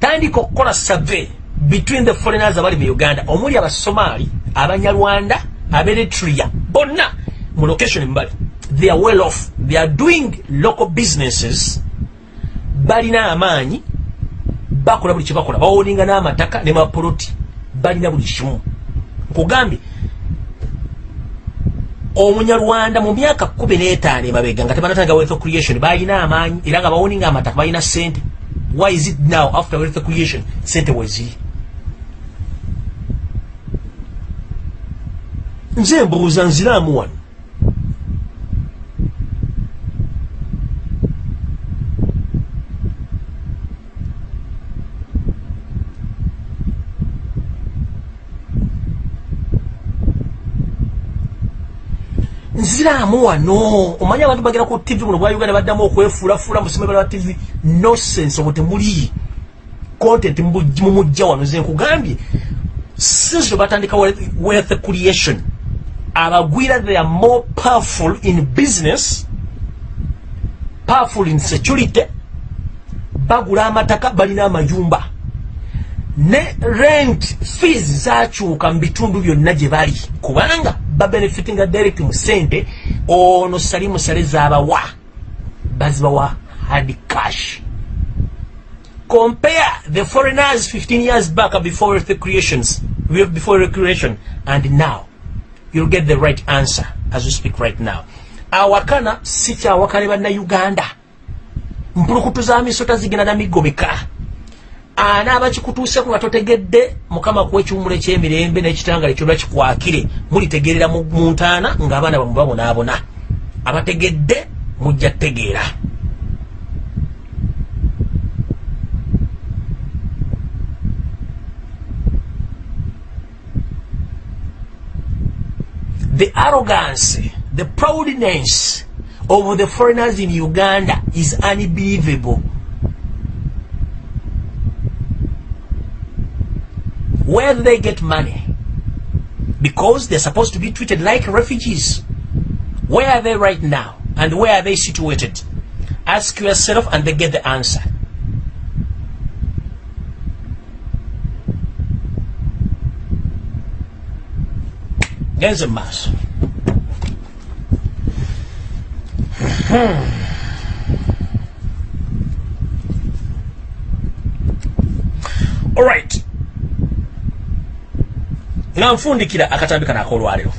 [SPEAKER 1] tandika okukola survey between the foreigners abali mu uganda. Omuli abasomaali abanyarwanda aberitria bonna mu location mbali. They are well off. They are doing local businesses. Balina amaanyi bakola buli kyebakola bawoninga n'amataka ne mapoloti balina buli kimu. Nkugambye omunyarwanda mu myaka kumi n'etaano emabega nga tebanatanga wealth creation balina amaanyi era nga bawoninga amataka balina sente why is it now after wealth creation sente weziri nze mbuuza nziraamu wano nziraamu wano. Omanyi abantu bagera ku tv muno bwa uganda baddamu okwefuulafuula musomero wa tv nosense obwo temuli content mumujja wano. Ze nkugambye since batandika wealth creation abagwira they are more powerful in business powerful in security bagula amataka balina amayumba. Ne rent fees zakyuka mu bitundu byonna gye bali. Kubanga babenefitinga direct mu sente ono sali musale zabawa. Bazibawa hard cash. Compare the foreigners 15 years back before the creations before recreation and now. You'll get the right answer as we speak right now. Awakana si kyawakane bannayuganda. Mpulukutu za misota zigenda na migomeka anaaba kikutuuseku nga totegedde mukama kuwa ekiwumulo ekyemirembe n'ekitangale kyolwa kikwakire. Mulitegeerera mu ntaana ng'abaana bamwe babonaabona. Abategedde mujja tegeera the arrogance the proudness of the foreigners in uganda is unbelievable Where do they get money? Because they're supposed to be treated like refugees. Where are they right now? And where are they situated? Ask yourself and they get the answer. There's a mass. All right. Nga nfundikira akatambi kano akolwaliro.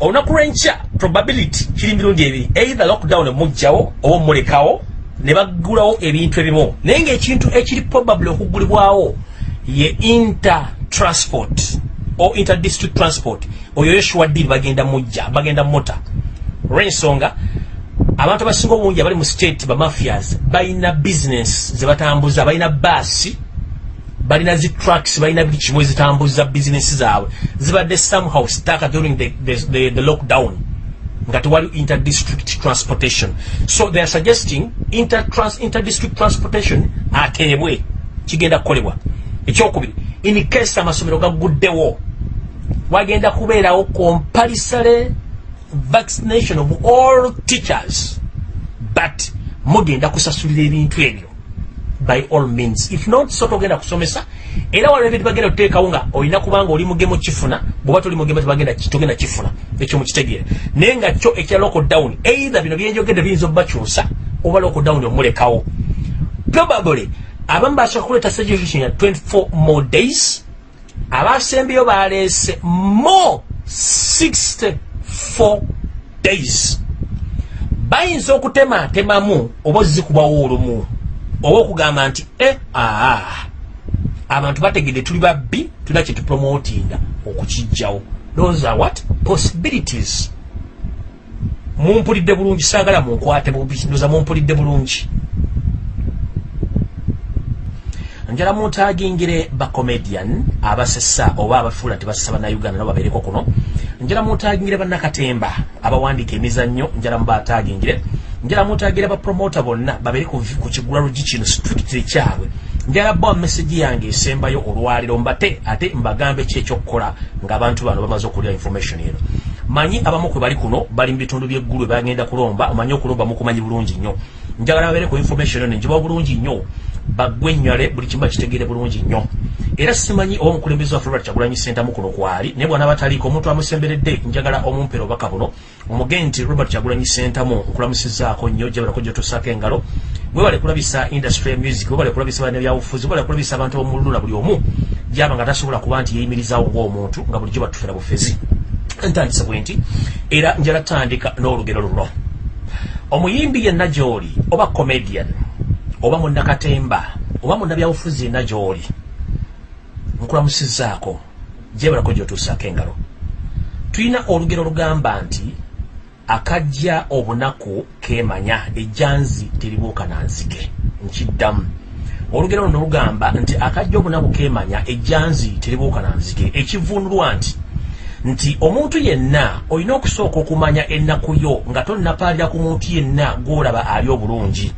[SPEAKER 1] Olunaku lwenkya probability kiri mirundi ebiri. Either lockdown emugjawo oba omulekawo ne bagulawo ebintu ebimu. Naye ngaekintu ekiri probably okugulibwawo ye intertransport o interdistrict transport. Oyo yoshua deal bagenda mujja bagenda mota olwensonga abantu abasinga obungi abali mu state bamafias balina business zebatambuza balina baasi balina zi trucks balina buli kimu ezitambuza bizinesi zaabwe. Zibadde somehow staka during the, the, the, the lockdown. Nga tewali interdistrict transportation. So they are suggesting intertrans, interdistrict transportation ateebwe kigenda kukolebwa. Ekyokubiri in case amasomero gaguddewo wagenda kubeerawo compulsory vaccination of all teachers. But mugenda kusasulira ebintu ebyo by all means. If not so togenda kusomesa era waliwo ebintu bagenda kuteekawo nga olina kubanga oli mugemu kifuna bwoba toli mugemu togenda kifuna ekyo mukitegeere. Naye nga kyo ekya lockdown either bino byenjogedde biyinza obubakyusa oba lockdown omulekawo. Probably abamu basooka kuleeta suggestion ya 24 more days abasembeyo baleese more 64 days. Bayinza okutematemamu oba ozikubawo olumu oba okugamba nti e aa abantu bategedde tuli babbi tulina kyetupromotinga okukijjawo those are what? Possibilities. Mumpulidde bulungi saagala munkwate ndoza mumpulidde bulungi. Njala muntagingire bacomedian abasesa oba abafuula tebasesa bannayuganda nabo babeereko kuno. Njala muntagingire bannakatemba abawandiika emizannyo njala mubatagingire njala mutagire bapromota bonna babere ku kigula lugi kino strictly kyabwe njala bwa message yange esembayo olwaliro mbate ate mbagambe ki ekyokukola ng'abantu bano bamaze okulya information eno. Manyi abamu kwe bali kuno bali mu bitundu by'eggulu bagenda kulomba omanyi okulomba mukumanyi bulungi nnyo. Njagala babere ku information eno njiba bulungi nnyo bagwenywale buli kimu bakitegeere bulungi nnyo. Era simanyi oba omukulembeze waffe robert kyagulanyi sentamu kuno kwali naye bwana bataliiko omuntu amusemberedde njagala omumpera obubaka buno omugee nti robert kyagulanyi sentamu nkulamusizaako nnyo jabalako gyotosaako engalo. Webale kulabisa industry ya music webale kulabisa bana byabufuzi webale kulabisa abantu abomululuna buli omu gyaba nga tasobola kuba nti yeyimirizaawo ngaomuntu nga bulijjo batufera bufezi. Ntandise bwe nti era njala tandika n'olugero luno. Omuyimbi yenna gy'oli oba comedian oba munnakatemba oba munnabyabufuzi yenna gy'oli nkulamusizaako gyebalako gyotuusaako engalo. Tulina olugero olugamba nti akajja obunaku kemanya ejjanzi teribuuka nanzige nkiddamu. Olugero luno lugamba nti akajja obunaku kemanya ejjanzi teribuuka nanzige ekivundulwa nti nti omuntu yenna olina okusooka okumanya ennaku yo nga tonnapaalira ku muntu yenna gwolaba ali obulungi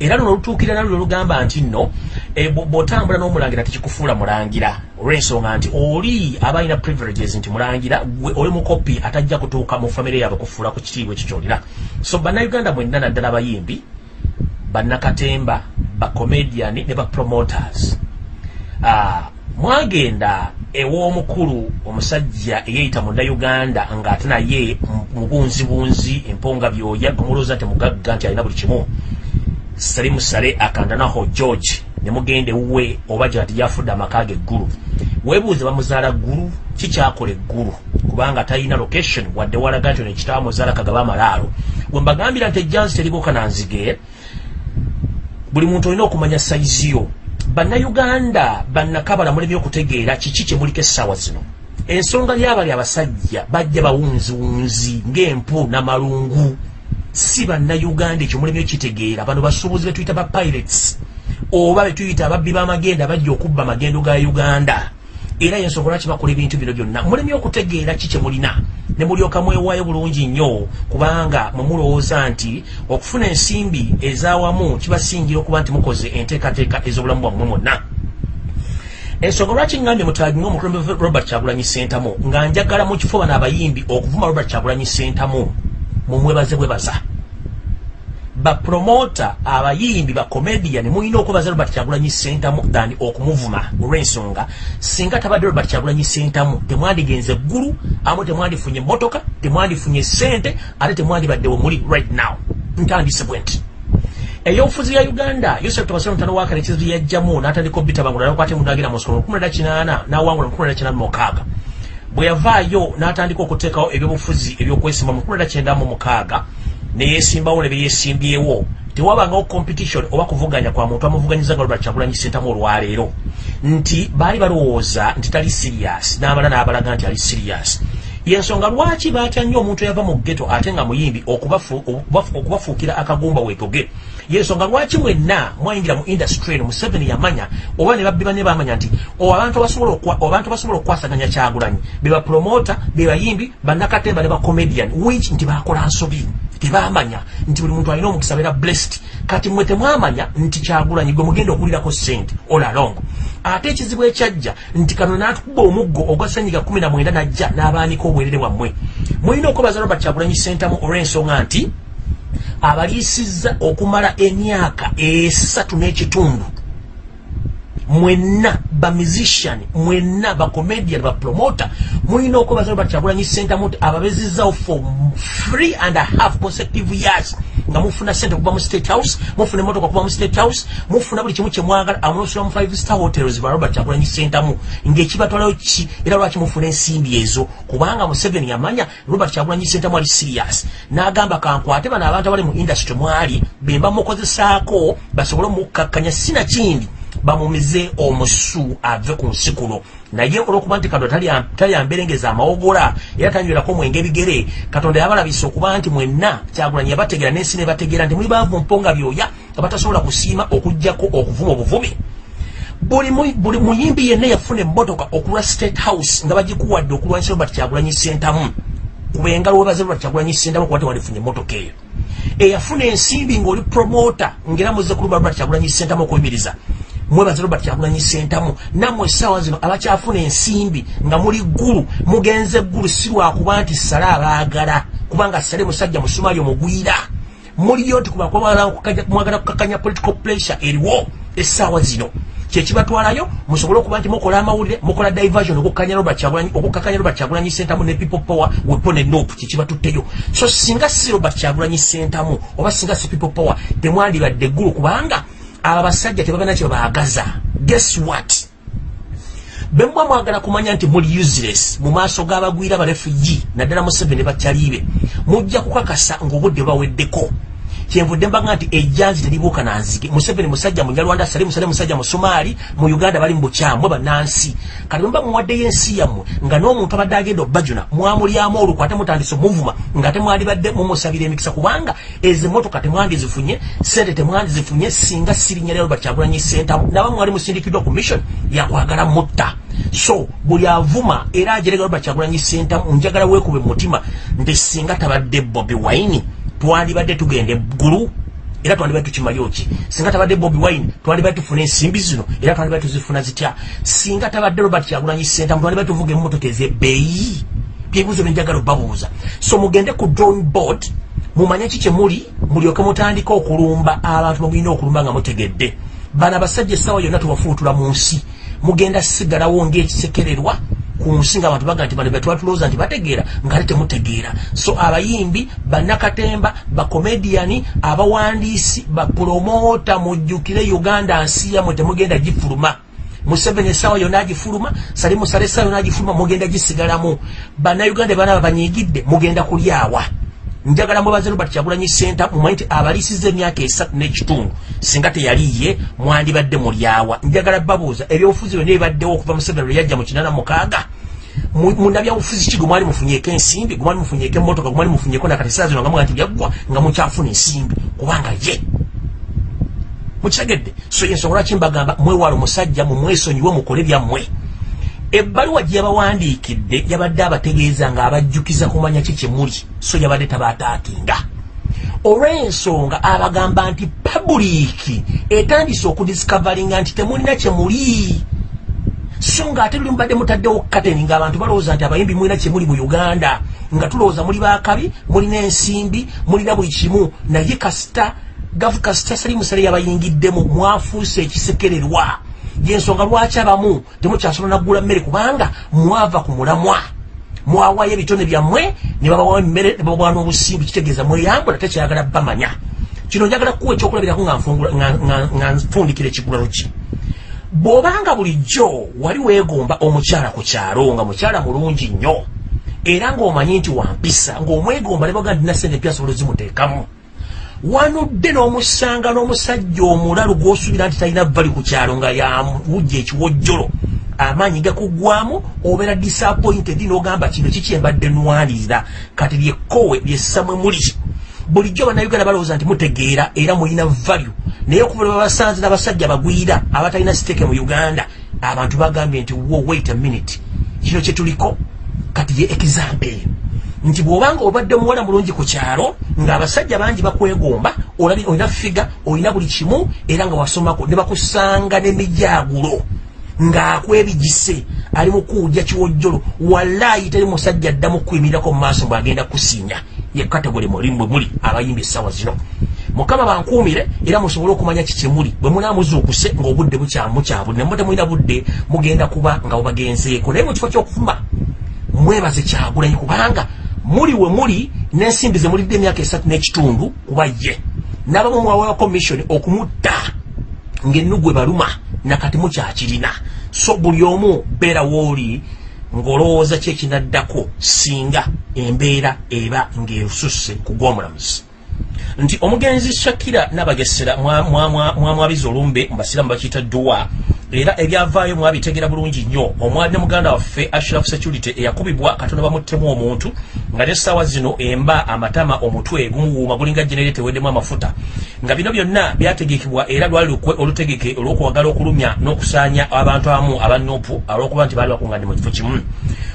[SPEAKER 1] era luno lutuukira nalwo lugamba nti nno e, bw- bw'otambula n'omulangira tekikufuula mulangira olw'ensonga nti oli aba alina privileges nti mulangira gwe oli mukopi atajja kutuuka mu famire yaabwe kufuula ku kitiibwa ekyo kyolina. So bannayuganda mwenna naddala abayimbi bannakatemba bacomediani ne bapromoters Ah, mwagenda ew'omukulu omusajja eyeyita munnayuganda ng'ate naye mu- mubunzibunzi emponga byoya gamulooza nti mugagga nti alina buli kimu sali musale akandanaho george ne mugenda ewuwe oba gyati yafudde amaka ge eggulu weebuuze bamuzaala ggulu kikyakola eggulu kubanga talina location wadde walaga nti ono ekitaba muzaala kagaba amalaalo bwe mbagambira nti ejjanzi teribuuka nanzige buli muntu olina okumanya sayizi yo. Bannayuganda bannakabala mulebye okutegeera kiki kye muliko essaawa zino? Ensonga lyabali abasajja bajja bawunziwunzi ng'empu n'amalungu si bannayuganda ekyo mulebye okitegeera bano basuubuzi be tuyita ba pirates oba be tuyita ababbi b'amagenda bajja okubba amagendo ga uganda. Era yensonga lwaki bakola ebintu bino byonna? Mulemye okutegeera ki kye mulina? Ne mulyoka mwewaayo bulungi nnyo kubanga mwe mulowooza nti okufuna ensimbi ez'awamu kibasingira okuba nti mukoze enteekateeka ez'obulamu bwammwe mwonna. Ensonga lwaki ngambye mutagi ngaomukulembeze robert kyagulanyi sentamu nga njagala mu kifo bano abayimbi okuvuma robert kyagulanyi sentamu mumwebaze bwebaza bapromota abayimbi bacomedian mulina okwebaza robert kyagulanyi sentamu than okumuvuma olw'ensonga. Singa tabadde robert kyagulanyi sentamu temwandigenze eggulu amu temwandifunye emotoka temwandifunye sente ate temwandibadde we muli right now. Ntandise bwe nti. Eyobufuzi ya uganda yosef tobasiro mutano wakale ekizibu yajjamu n'atandika obitabangula nakwate munagira mu ssomero 18 n'awangula mu 19 bwe yavaayo n'atandika okuteekawo ebyobufuzi ebyokwesima mu 1996 neyesimbawo ne byeyeesimbyewo tewabangawo competition oba kuvuganya kwa muntu amuvuganyiza nga lwebala kyagulanyi sentamu olwaleero. Nti baali balowooza nti tali serious n'abala n'abalaga nti ali serious. Yensonga lwaki batya nnyo omuntu eyava mu ggeto ate nga muyimbi okubafu- okubafu- okubafuukira akagumba weetoge yensonga lwaki mwenna mwayingira mu industry eno museveni yamanya oba ne babbi banne bamanya nti abantu abasobola okwa- abantu abasobola okukwasaganya kyagulanyi. Be bapromota be bayimbi bannakatemba ne bacomedian which nti bakola nsobi tebamanya nti buli muntu alina omukisa beera blessed. Kati mwe temwamanya nti kyagulanyi gwe mugenda okuwulirako sente all along. Ate ekizibu ekyajja nti kano n'atukuba omuggo ogwa senyiga 19 najja n'abaanika obwerere bwammwe. Mulina okwebaza robert kyagulanyi sentamu olw'ensonga nti abaliisizza okumala emyaka esatu n'ekitundu. Mwenna bamusician mwenna bacomedian bapromota mulina okwebaza sentamu nti ababezizzawo for three and a half consecutive years nga mufuna sente okuva mu state house mufuna emotoka okuva mu state house mufuna buli kimu kyemwagala amunosula mu five star hotels ba robert kyagulanyi sentamu ng'ekibatwalayo ki? Era lwaki mufuna ensimbi ezo? Kubanga museveni yamanya robert kyagulanyi sentamu ali serious. N'agamba kankwate bano abantu abali mu industry mwali be bamukozesaako basobole omukkakkanya sinakindi bamumize omusu ave ku nsi kuno naye olwokuba nti katonda talya- talyamberengeza amawogola era tanywerako mwenge bigere katonda yabalabisa okuba nti mwenna kyagulanyi yabategeera n'ensi nebategeera nti muli baavu mponga byoya nga batasobola kusiima okugjako okuvuma obuvume. Buli buli muyimbi yenna yafuna emmotoka okulwa state house nga bagikuwadde okulwanyisa robert kyagulanyi sentamu. Kuba engalo webaze robert kyagulanyi sentamu kuba tewandifunye emmotoka eyo. Eyafuna ensimbi ng'oli promota ngera muze kuluba robert kyagulanyi sentamu okuyimiriza mwebaze robert kyagulanyi sentamu. Nammwe essaawa zino abakyafuna ensimbi nga muli ggulu mugenze ggulu si lwakuba nti sale abaagala kubanga sale musajja musumaali omugwira. Muliyo nti kuba mwagala kukakanya political pressure eriwo essaawa zino. Kyekibatwalayo musobole okuba nti mukola amawulire mukola diversion okukakanya robert Kyagulanyi- okukakanya robert kyagulanyi sentamu ne people power wepo ne nope kyekibatutteyo so singa si robert kyagulanyi sentamu oba singa si people power temwandibadde eggulu kubanga abo basajja tebabana kye babaagaza guess what? Bemwa mwagala kumanya nti muli useless mu maaso g'abagwira abarefugi naddala museveni bakyaliibe mujja kukakasa ng'obudde baweddeko kyenvudde mbaga nti ejjanzi teribuuka nanzige museveni musajja munyalwanda sale musale musajja mu somaali mu uganda bali mu bukyamwe bannansi kati bwe mba muwaddeyo ensi yammwe nga n'omuntu abadde agenda obbajuna mwamulyamu olukw ate mutandise omuvuma nga temwandibadde mumusabira emikisa kubanga ezo emmotoka temwandizifunye sente temwandizifunye singa sirinya lya robert kyagulanyi sentamu naba mwali musindikiddwa ku mission yakwagala mutta. So buli avuma era ajerega robert kyagulanyi sentamu njagala weekube mu mutima nti singa tabadde bobi wine twandibadde tugenda eggulu era twandibadde tukimali ki? Singa tabadde bobi wine twandibadde tufuna ensimbi zino era twandibadde tuzifuna zitya? Singa tabadde robert kyagulanyi sentamu twandibadde tuvuga emmotoka ezebbeeyi byebuuzo byenjagala obabuuza. So mugende ku drawing board mumanye ki kyemuli mulyoke mutandika okulumba abantu mugenda okulumba nga mutegedde. Bano abasajja essaawa yonna tubafuutula mu nsi. Mugenda sigalawo ng'ekisekererwa ku nsi nga abantu baga nti bano betwatulowooza nti bategeera ngaate temutegeera. So abayimbi bannakatemba bakomediani abawandiisi bapromota mujjukire uganda nsi yamwe temugenda gifuluma. Museveni essaawa yonna agifuluma salimusala essaawa yonna agifuluma mugenda gisigalamu. Bannayuganda banaba banyigidde mugenda kulyawa njagala mwebaze robert kyagulanyi senta mumanyi nti abaliisiza emyaka esatu n'ekitundu singa teyaliye mwandibadde mulyawa njagala babuuza ebyobufuzi byonna ebibaddewo okuva museveni lwe yajja mu kinana mukaaga mundabyabufuzi ki? Gwe mwali mufunyeko ensimbi gwe mwali mufunyeko emmotoka gwe mwali mufunyeko nakati saa zino nga muga nti byaggwa nga mukyafuna ensimbi kubanga ye. Mukitegedde so yensonga lwaki mbagamba mwewala omusajja mumwesonyiwe mukole byammwe ebbaluwa gye yabawandiikidde yabadde abategeeza nga abajjukiza kumanya ki kyemuli so yabadde tabaataakinga. Olw'ensonga abagamba nti pabuliiki etandise okudisikavalinga nti temulina kyemuli. So nga ate luli mubadde mutaddewo kateni ngaabantu balowooza nti abayimbi mulina kyemuli mu uganda nga tulowooza muli bakabi mulina ensimbi mulina buli kimu naye kasita gavu kasita salimusale yabayingiddemu mwafuuse ekisekererwa yensonga lwaki abamu? Temukyasobola naggula mmere kubanga mwava ku mulamwa. Mwawayo ebitone byammwe ne babawa emmere ne babawa n'obusimbi kitegeeza mweyambula tekyayagala bamanya. Kino njagala kuwa ekyokulabirako nga nfundikira ekigulalo ki bw'obanga bulijjo wali weegomba omukyala ku kyalo nga mukyala mulungi nnyo era ng'omanyi nti wampisa ng'omwegomba ne baga ndina sente pyasobola zimuteekamu wanudde n'omusanga n'omusajja omulalu gw'osuubira nti talina vali ku kyalo nga yawujja ekiwojjolo. Amaanyi gakuggwamu obeera disappointed n'ogamba kino kikyembadde nwanirira kati lyekkowe lyessamwe muli. Bulijjo bannayuganda balowooza nti mutegeera era mulina value. Naye okuva lwe babasanze n'abasajja bagwira abatalina siteeke mu uganda abantu bagambye nti wo wait a minute. Kino kyetuliko kati ye example nti bw'obanga obadde muwala mulungi ku kyalo ng'abasajja bangi bakwegomba olina figa olina buli kimu era nga wasomako ne bakusanga n'emijaagulo ng'akwebigise ali mu kuwujja kiwojjolo. Wallaayi teri musajja addamu kuyimirirako mu maaso bw'agenda kusinya ye kategole mulimwe muli abayimbi essaawa zino. Mukama bankuumire era musobole okumanya kikyemuli bwe munaamuzuukuse ng'obudde bukyamukyabude nemba temulina budde mugenda kuba nga bubagenzeeko. Naye mu kifo ky'okufuma mwebaze kyagulanyi kubanga muli we muli n'ensimbi ze mulidde emyaka esatu n'ekitundu kuba ye n'abamu mwawewa kommission okumutta ng'ennugu ebaluma nakati mukyakirina. So buli omu beera wooli ng'olowooza ki ekinaddako singa embeera eba ng'esusse ku gw'omulamuzi nti omugenzi shakira nabagesera mwamwabiza olumbe mubasiramu bakiyita duwa era ebyavaayo mwabitegera bulungi nnyo. Omwali ne muganda waffe ashraf security eyakubibwa katonda bamuttemu omuntu nga n'essaawa zino emba amatama omutwe gumuwuuma gulinga generate weddemu amafuta. Nga bino byonna byategekebwa era lwali lukwe olutegeke olw'okuwagala okulumya n'okusaanya abantu abamu abanopu olw'okuba nti baali bakunganye mu kifo kimu.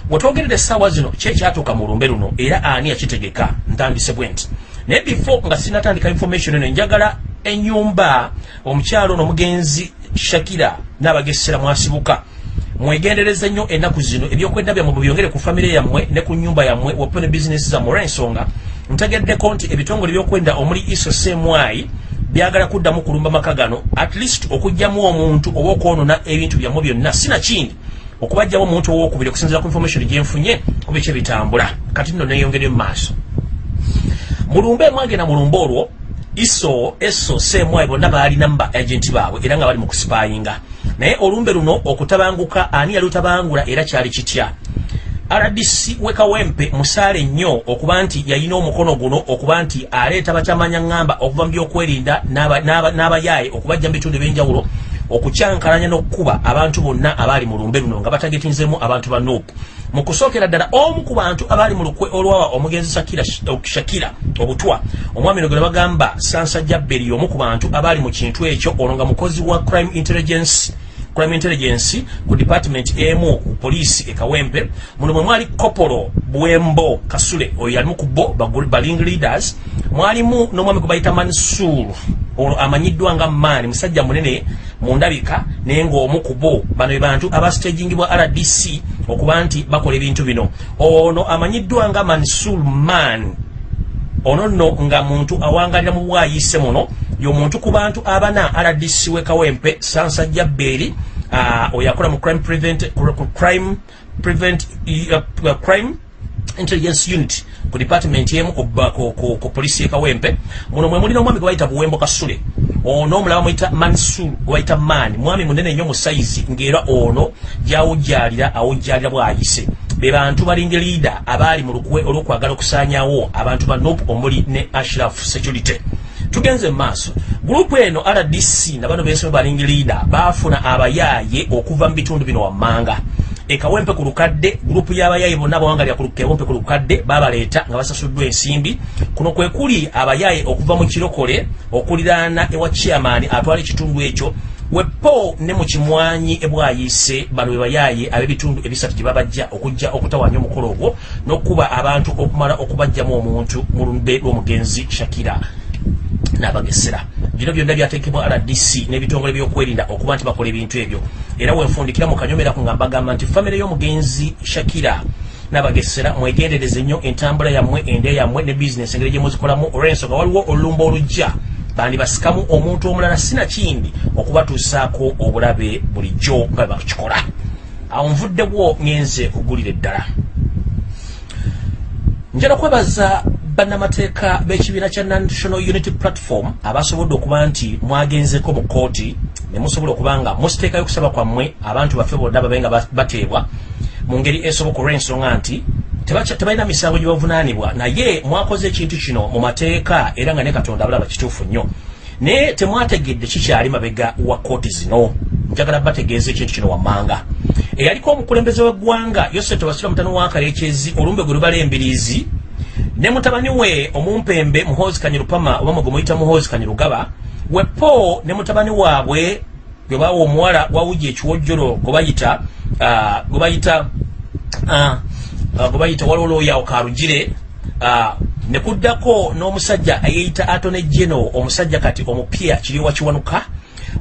[SPEAKER 1] Wetwogerera essaawa zino kyekyatuuka mu lumbe luno era ani yakitegeka ntandise bwe nti naye before nga sinatandika information eno. Njagala enyumba omukyalo n'omugenzi shakira n'abagesera mwasibuka. Mwegendereza nnyo ennaku zino. Ebyokwenda byammwe byongere ku famire yammwe ne ku nyumba yammwe wape ne bizinesi zammwe olw'ensonga ntegeddeko nti ebitongole byokwenda omuli iso semwayi byagala kuddamu kulumba maka gano. At least okugjamu omuntu oba okwonona ebintu byammwe byonna. Sinakindi okubajjawo omuntu owokubiri okusinzira ku information gyenfunye kuba ekyebitambula kati nno neyongere mu maaso mulumbe mwagenda mulumbe olwo iso eso semwayi bonna baalina mu ba agenti baabwe era nga bali mu kusipayinga naye olumbe luno okutabanguka ani yali lutabangula era kyali kitya? Rdc wekawempe musaale nnyo okuba nti yalina omukono guno okuba nti aleeta bakyamanya ŋŋamba okuva mu byokwerinda n'aba- n'aba- n'abayaaye okubajja mu bitundu ebyenjawulo okukyankalanya n'okukuba abantu bonna abaali mu lumbe luno nga batagetinzemu abantu ba nop mu kusookera ddala omu ku bantu abaali mu lukwe olwawa omugenzi shakira, obutwa omwami no gwe bagamba sansajja beri omu ku bantu abaali mu kintu ekyo ono nga mukozi wa crime intelligence crime intelligence ku department emu ku poliisi ekawempe muno mwe mwali kopolo bwembo kasule oyo yalimu ku bo baling leaders. Mwalimu n'omwami gwe bayita mansur ono amanyiddwa nga maani musajja munene mu ndabika naye ng'omu ku bo bano be bantu abastagingibwa rdc okuba nti bakola ebintu bino. Ono amanyiddwa nga mansur man. Ono nno nga muntu awangalira mu bwayise muno. Y'omuntu ku bantu abana rdc wekawempe sansajja beeri uh, oyo akola mu crime prevent, crime prevent uh, crime intelligence unit ku department emu ku, ku, ku, ku polisi ekawempe muno mwe mulina omwami gwe bayita buwembo kasule. Ono omulaba muyita mansur gwe bayita maani mwami munene nnyo mu sayizi ng'era ono gyawujjalira awujjalira bwayise. Be bantu balinge leader abaali mu lukwe olw'okwagala okusaanyawo abantu ba nop omuli ne ashraf security. Tugenze maaso. Gurupu eno rdc na bano bensome balingi leader baafuna abayaaye okuva mu bitundu bino wammanga ekawempe ku lukadde gurupu y'abayaaye bonna bawangalira ku kawempe ku lukadde babaleeta nga basasuddwa ensimbi. Kuno kwe kuli abayaaye okuva mu kirokole okuliraana ewa chairman atwala ekitundu ekyo. Wepo ne mu kimwanyi ebwayise bano be bayaaye ab'ebitundu ebisatu gye babajja okujja okutawanya omukolo ogwo n'okuba abantu okumala okubajjamu omuntu mu lumbe lw'omugenzi shakira n'abagesera bino byonna byateekebwa rdc n'ebitongole byokwerinda okuba nti bakola ebintu ebyo. Era wenfundikira mu kanyomeraku nga mbagamba nti famire y'omugenzi shakira n'abagesera mwegendereze nnyo entambula yammwe ende yammwe ne bizinesi engeri gye muzikolamu. Olw'ensonga waliwo olulumba olujja. Bandi basikamu omuntu omulala sinakindi okubatuusaako obulabe bulijjo nga bakikola. Awo nvuddewo ngenze kugulira eddala njala kwebaza bannamateeka b'ekibiina kya national unity platform abasobodde okuba nti mwagenzeko mu kooti ne musobola okuba nga musiteekayo okusaba kwammwe abantu baffe bonna babe nga ba- bateebwa mu ngeri esoboka olw'ensonga nti tebalina misango gye bavunaanibwa. Naye mwakoze ekintu kino mu mateeka era nga ne katonda abalaba kituufu nnyo naye temwategedde kikyali mabega wa kooti zino. Njagala bategeeza ekintu kino wammanga. Eyaliko omukulembeze w'eggwanga yoseto basira mutano wa kalekyezi olumbe gwe lubala embiriizi ne mutabani we omumpembe muhoozi kanyirupama oba mwe gwe muyita muhoozi kanyirugaba wepo ne mutabani waabwe gwe bawa omuwala wawuja ekiwojjolo gwe bayita ah, gwe bayita ah, ah, gwe bayita waliwo looyawo karugire ah, ne kuddako n'omusajja eyeyita atone geno omusajja kati omupya kiriwa kiwanuka.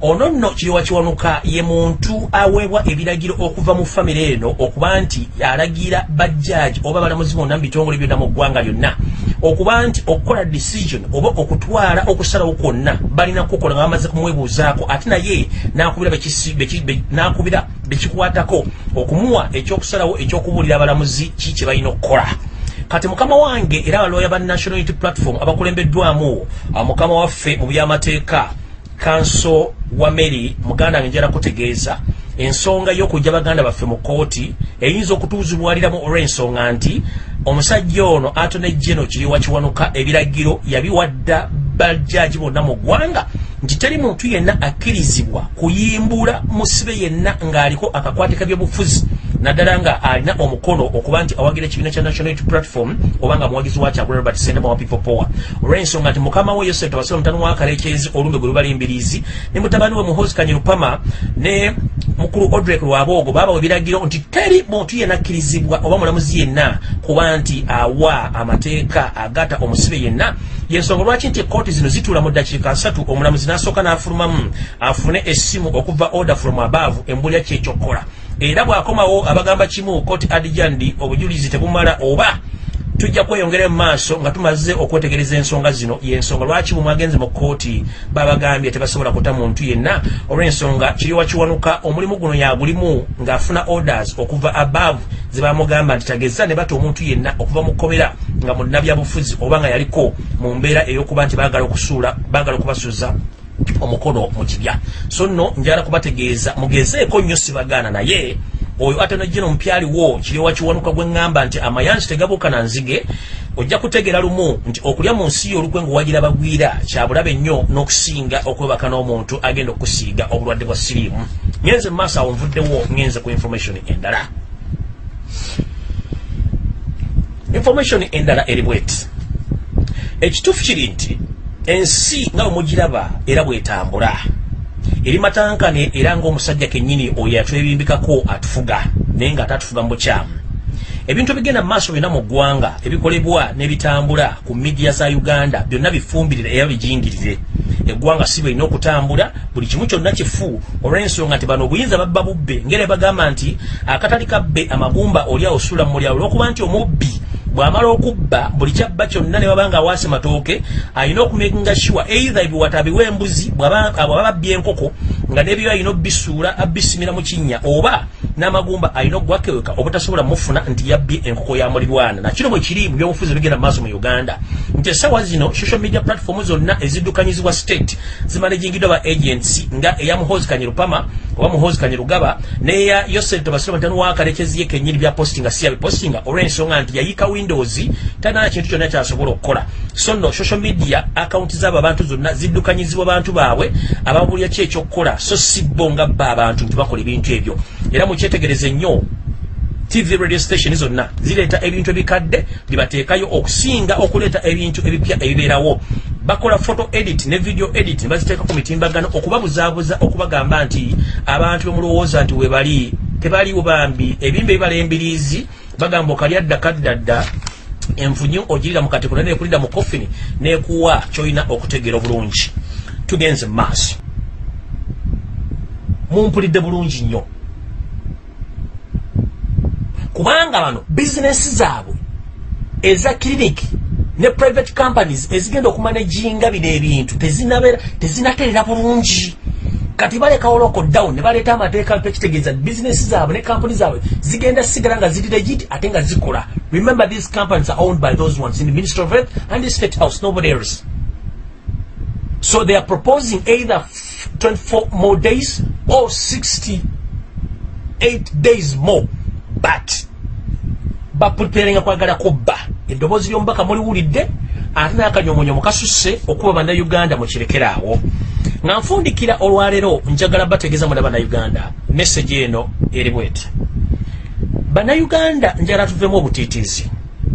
[SPEAKER 1] Ono nno kiriwa kiwanuka ye muntu aweebwa ebiragiro okuva mu famire eno okuba nti alagira bajjaaji oba balamuzi bonna mu bitongole byonna mu ggwanga lyonna okuba nti okukola decision oba okutwala okusalawo kwonna balina kukola nga bamaze kumwebuuzaako. Ate naye nakubira bekisi- beki- be- nakubira bekikwatako okumuwa ekyokusalawo ekyokubuulira abalamuzi ki kye balina okukola kati mukama wange era abalooya ba national unity platform abakulembeddwamu ah, mukama waffe mu byamateeka kanso wa mary muganda wange njala kutegeeza ensonga y'okujja baganda baffe mu kooti eyinza okutuuzibwaliramu olw'ensonga nti omusajja ono atone geno kiriwa kiwanuka ebiragiro yabiwadda bajjaaji bonna mu ggwanga nti teri muntu yenna akkirizibwa kuyimbula musibe yenna ng'aliko akakwate kabyobufuzi naddala nga alina omukono okuba nti awagira ekibiina kya national unity platform oba nga muwagizi wakyo agula robert sendama wa people power. Olw'ensonga nti mukama we yosef tabasira mutano wa kalekyezi olumbe gwe lubala embiriizi ne mutabani we muhozi kanyirupama ne mukulu odrek lwaboogo baabawa ebiragiro nti teri muntu yenna akkirizibwa oba mulamuzi yenna kuba nti awa amateeka agata omusibe yenna. Yensonga lwaki nti ekooti zino zituula mu ddakiika asatu omulamuzi n'asooka n'afulumamu afune essimu okuva order from above embulira kyekyokukola era bw'akomawo abagamba kimu kooti adijandi obujulizi tebumala oba tujja kweyongera mu maaso nga tumaze okwetegereza ensonga zino. Yensonga lwaki bwemwagenze mu kooti babagambye tebasobola kuta muntu yenna? Olw'ensonga kiriwa kiwanuka omulimu guno yagulimu ng'afuna orders okuva above zebamugamba nti tageza ne bata omuntu yenna okuva mu kkomera nga munnabyabufuzi oba nga yaliko mu mbeera ey'okuba nti baagala okusuula baagala okubasuuza omukono mu kibya. So nno njala kubategeeza mugezeeko nnyo sibagaana naye oyo atana jino mpyaliwo kiriwa kiwanuka gwe ŋŋamba nti amayanzi tegabuuka na nzige ojja kutegeera lumu nti okulya mu nsi y'olukwe ng'owagira bagwira kyabulabe nnyo n'okusinga okwebaka n'omuntu agenda okusiiga obulwadde bwa siriimu ngenze mu maaso awo nvuddewo ngenze ku information endala. Information endala eri bweti. Ekituufu kiri nti ensi nga bwe mugiraba era bwetambula eri matankane era ng'omusajja kennyini oyo yatwebimbikako atufuga naye nga atatufuga mu bukyamu. Ebintu ebigenda mu maaso byonna mu ggwanga ebikolebwa n'ebitambula ku midiya za uganda byonna bifumbirire era bijingirire. Eggwanga si bwelina okutambula buli kimu kyonna kifu olw'ensonga nti bano obuyinza babba bubbe. Ngeri bagamba nti akatali kabbe amagumba oli awosula mu mulyawo olw'okuba nti omubbi bw'amala okubba buli kyabba kyonna ne baba nga awaase matooke alina okumekinga sure either ebiwata abiwa embuzi bw'aba babbye enkoko nga n'ebyo alina obbisuula abbisimira mu kinnya oba n'amagumba alina okugwakeweka obutasobola mufuna nti yabbye enkoko ya mulirwana nakino bwe kiri mu byobufuzi ebigenda mu maaso mu uganda. Nti esawa zino social media platform zonna eziddukanyizibwa state zimanagingiddwa ba agents nga eya muhozi kanyerupama oba muhozi kanyerugaba n'eya yosef tobasira mutano wakalekezi ye kennyini bya postinga si yabipostinga olw'ensonga nti yayika windows tanana kintu kyonna kyasobola okukola. So nno social media account z'abo abantu zonna ziddukanyizibwa bantu baabwe ababulya ki ekyokukola so si bo nga bba abantu nti bakola ebintu ebyo. Era mukyetegereze nnyo tv radio station zonna zireeta ebintu ebikadde bibateekayo okusinga okuleeta ebintu ebipya ebibeerawo. Bakola photo edit ne video edit ne baziteeka ku mitimbagano okubabuzaabuza okubagamba nti abantu bemulowooza nti webali tebaliwo bambi. Ebimba ebibala embiriizi bagamba okalyadda kaddadda enfunyu ogirira mu katiko naye nekulira mu kofini nekuwa kyolina okutegeera obulungi. Tugenze mu maaso. Mumpulidde bulungi nnyo kubanga bano bizinesi zaabwe eza kiriniki ne private companies ezigenda okumanaginga bino ebintu tezinabeera tezinaterera bulungi. Kati balekawo lockdown ne baleeta amateeka tekitegeeza bizinesi zaabwe ne kampuni zaabwe zigenda sigala nga ziri legit ate nga zikola. Remember these companies are owned by those ones in the ministry of health and the state house nobody else. So they are proposing either 24 more days or 68 days more but bapreparinga kwagala kubba. Eddoboozi ly'omubaka muliwulidde ate n'akanyomonyoma kasusse okuba bannayuganda mukirekeraawo nga nfundikira olwaleero njagala bategeeza muna bannayuganda message eno eri bweti. Bannayuganda njagala tuvemu obutiitiizi.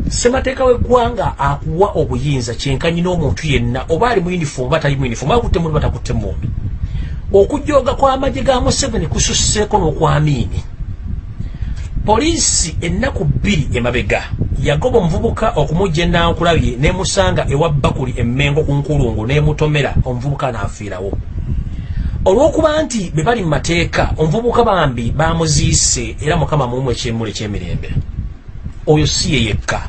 [SPEAKER 1] Ssemateeka w'eggwanga akuwa obuyinza kyenkanyi n'omuntu yenna oba ali mu uniform oba tali mu uniform akutte mundu batakutte mundu okujooga kw'amagye ga museveni kususseeko n'okwamiini poliisi ennaku bbiri emabega yagoba omuvubuka okumujja enankulabye nemusanga ewa bakuli emmengo ku nkulungu nemutomera omuvubuka n'afiirawo. Olw'okuba nti be bali mu mateeka omuvubuka bambi bamuziise era mukama mumu ekyemula ekyemirembe. Oyo si ye yekka.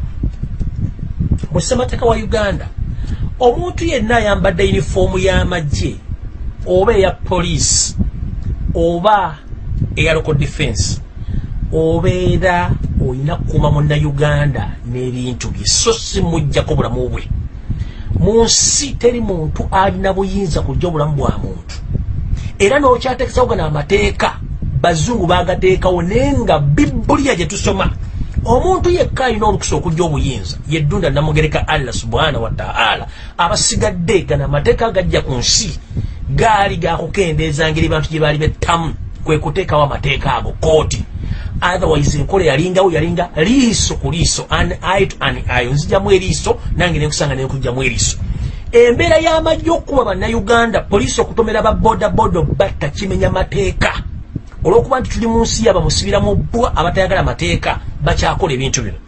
[SPEAKER 1] Mu ssemateeka wa uganda omuntu yenna ayambadde yunifoomu y'amagye oba eya poliisi oba eya local defense obeera olina kukuuma munnayuganda n'ebintu bye so si mujjako bulamu bwe. Mu nsi teri muntu alina buyinza kujja obulamu bwa muntu. Era n'okyateekesawo gano amateeka bazungu bagateekawo naye nga bibuliya gye tusoma. Omuntu yekka alina olukusa okujja obuyinza yeddunda namugereka allah subhanahu wataala abasigadde gano amateeka agajja ku nsi gaali gakukendeeza ngeri bantu gye baali bettamu kwe kuteekawo amateeka ago kooti otherwise enkola yalingawo yalinga liiso ku liiso an eye to an eye nzijamu eriiso nange nenkusanga nenkujjamu eriiso. Embeera y'amajja okukuba bannayuganda poliisi okutomera babodaboda batta kimenya mateeka. Olw'okuba nti tuli mu nsi yaba musibira mu bbwa abatayagala mateeka bakyakola ebintu bino.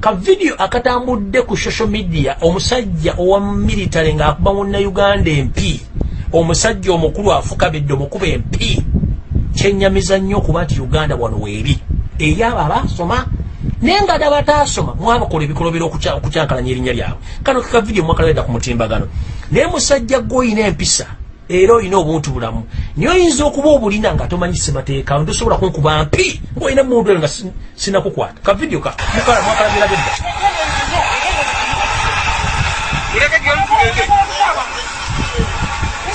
[SPEAKER 1] Ka vidiyo akatambudde ku social media omusajja owa military ng'akuba munnayuganda empi. Omusajja omukulu afukabidde omukuba empi kyenyamiza nnyo okuba nti uganda wano weeri. Eri abo abasoma naye nga ddala bataasoma mwabakola ebikolobera okukyankalanya erinnya lyabwe. Kano keka vidiyo mwakalawedda ku mutimbagano. Naye musajja gwe oyina empisa era olina obuntu bulamu. Naye oyinza okuba obulina nga tomanyise mateeka ntosobola kunkuba mpi ngaolina mundu eyo nga sinakukwata. Ka vidiyo mwakalabira bedda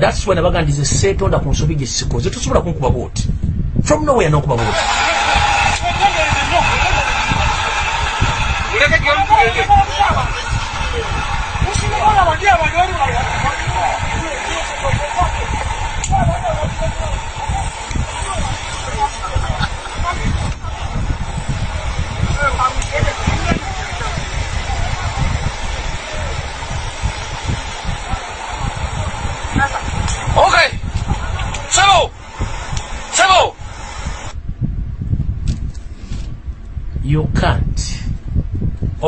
[SPEAKER 1] thats why nabagandize seetonda ku nsobi gye sikoze. Tosobola kunkuba bwoti. From nowhere nokuba bwoti.
[SPEAKER 2] Okay.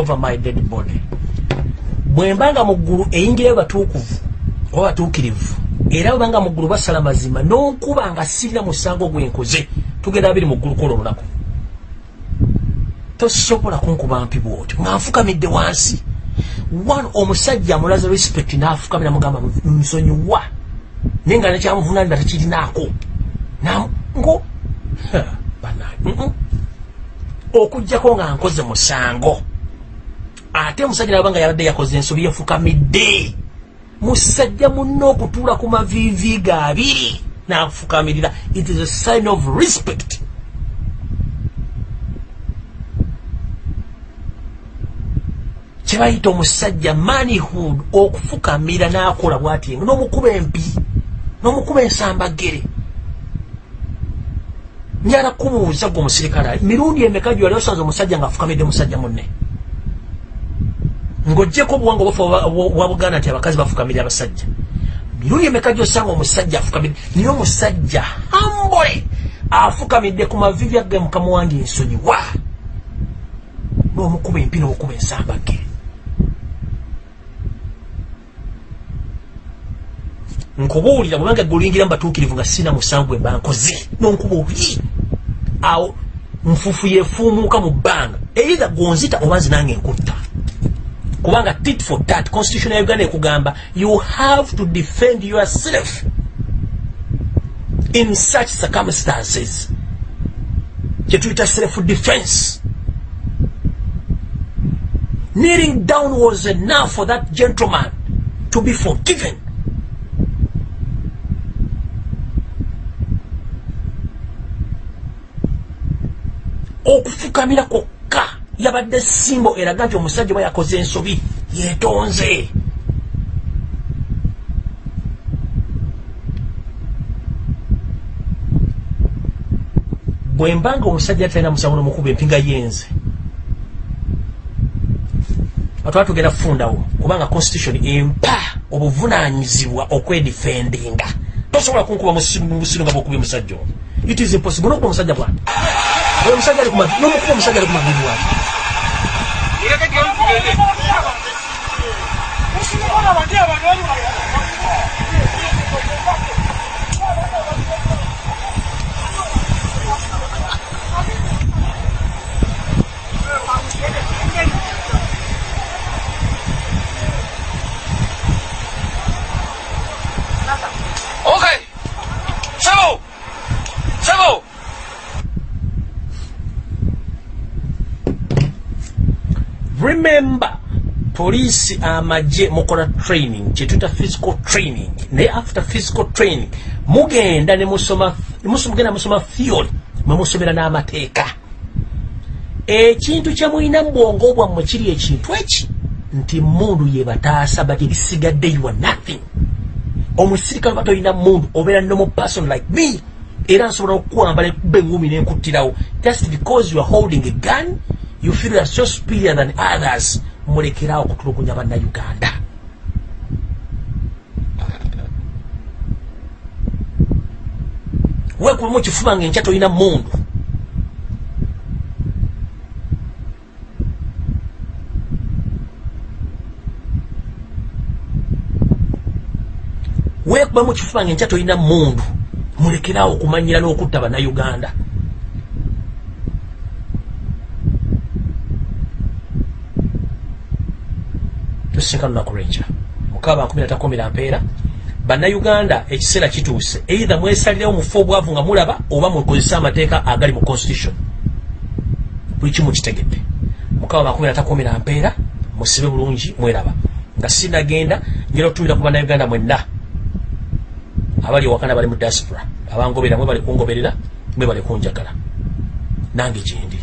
[SPEAKER 1] Over my dead body bwembanga mu ggulu eyingirayo batuukuvu oba batuukirivu era bwebanga mu ggulu basala mazima n'onkuba nga sirina musango gwenkoze tugenda abiri mu ggulu kola olunaku tosobola kunkuba mpi bwoti nga nfukamidde wansi. One omusajja amulaza respect n'afukamira mugamba nsonyiwa naye nga nekyamuvunanira tekirinaako. Ngo? Okugjako nga nkoze musango ate omusajja naba nga yabadde yakoze ensobi yefukamidde musajja munna okutuula ku maviivi ga abiri n'afukamirira. It is a sign of respect. Kyebayita omusajja manhood okufukamira n'akola bwati n'omukuba empi n'omukuba ensambagere. Njala kubuuza gwe omusirikale mirundi emeka gyewali osanze omusajja ngaafukamidde musajja munne ng'ogyeko obuwanga obufa bwa buganda nti abakazi bafukamirira abasajja. Mirundi emeka gyosanga omusajja afukamidde naye omusajja hambole afukamidde ku mavivi agge mukama wange ensonyiwa n'omukuba empi n'okuba ensambagere nkubuulira bwebanga guluyingira mubatuukirivu nga sina musango emba nkoze nonkuba oli awo nfufu yefuumuuka mu bbanga eitha gonzita oba nzi nange nkutta kubanga tit for tat constitution ya uganda ekugamba you have to defend yourself in such circumstances. Kyetuyita self defense. Kneeling down was enough for that gentleman to be forgiven. Okufukamira kwokka yabadde simbo eraga nti omusajja bwe yakoze ensobi yeetonze. Bwe mbanga omusajja talina musango nomukuba empinga yenze atwala tugenda kufundawo kubanga constitution empa obuvunanyizibwa okwedifendinga. Tosobola kunkuba musiru nga bwokubya omusajja ono. It is impossible nokuba omusajja bwati omusajja ali nomukuba omusajja ali kumavivi wati
[SPEAKER 2] Okay.
[SPEAKER 1] Remember poliisi amagye mukola training kyetuyita physical training. Naye after physical training mugenda nemusoma mugenda musoma theory mwemusomera n'amateeka. Ekintu kyemulina mubwongo bwammwe kiri ekintu eki? Nti mundu yebataasa but ebisigadde you are nothing. Omusirikale ba tolina mundu obeera normal person like me era nsobola okukwambala ekuba engumi nenkuttirawo. Just because you are holding a gun you feel you are so superior than others mulekerawo okutulugunya bannayuganda wekubamu ekifuba nga enkya tolina mundu. Wekubamu ekifuba nga enkya tolina mundu mulekerawo okumanyira n'okutta bannayuganda tusisinkana lunaku lwenkya mukaba nkumi natakomera mpeera. Bannayuganda ekiseera kituuse. Eitha mwesalirewo mufe obwavu nga mulaba oba mukozese amateeka agali mu constitution. Buli kimu kitegedde. Mukaba makumi natakomera mpeera musibe bulungi mweraba. Nga sinagenda njera okutumira ku bannayuganda mwenna. Abali ewakana bali mu diaspora. Abangobera mwe bali kungoberera mwe bali kunjagala. Nange gyendi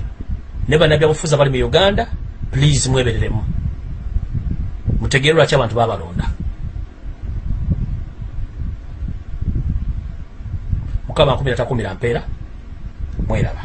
[SPEAKER 1] ne bannabyabufuzi abali mu uganda please mwebereremu mutegeere lwaki abantu babalonda mukama nkumi natakumira mpeera mweraba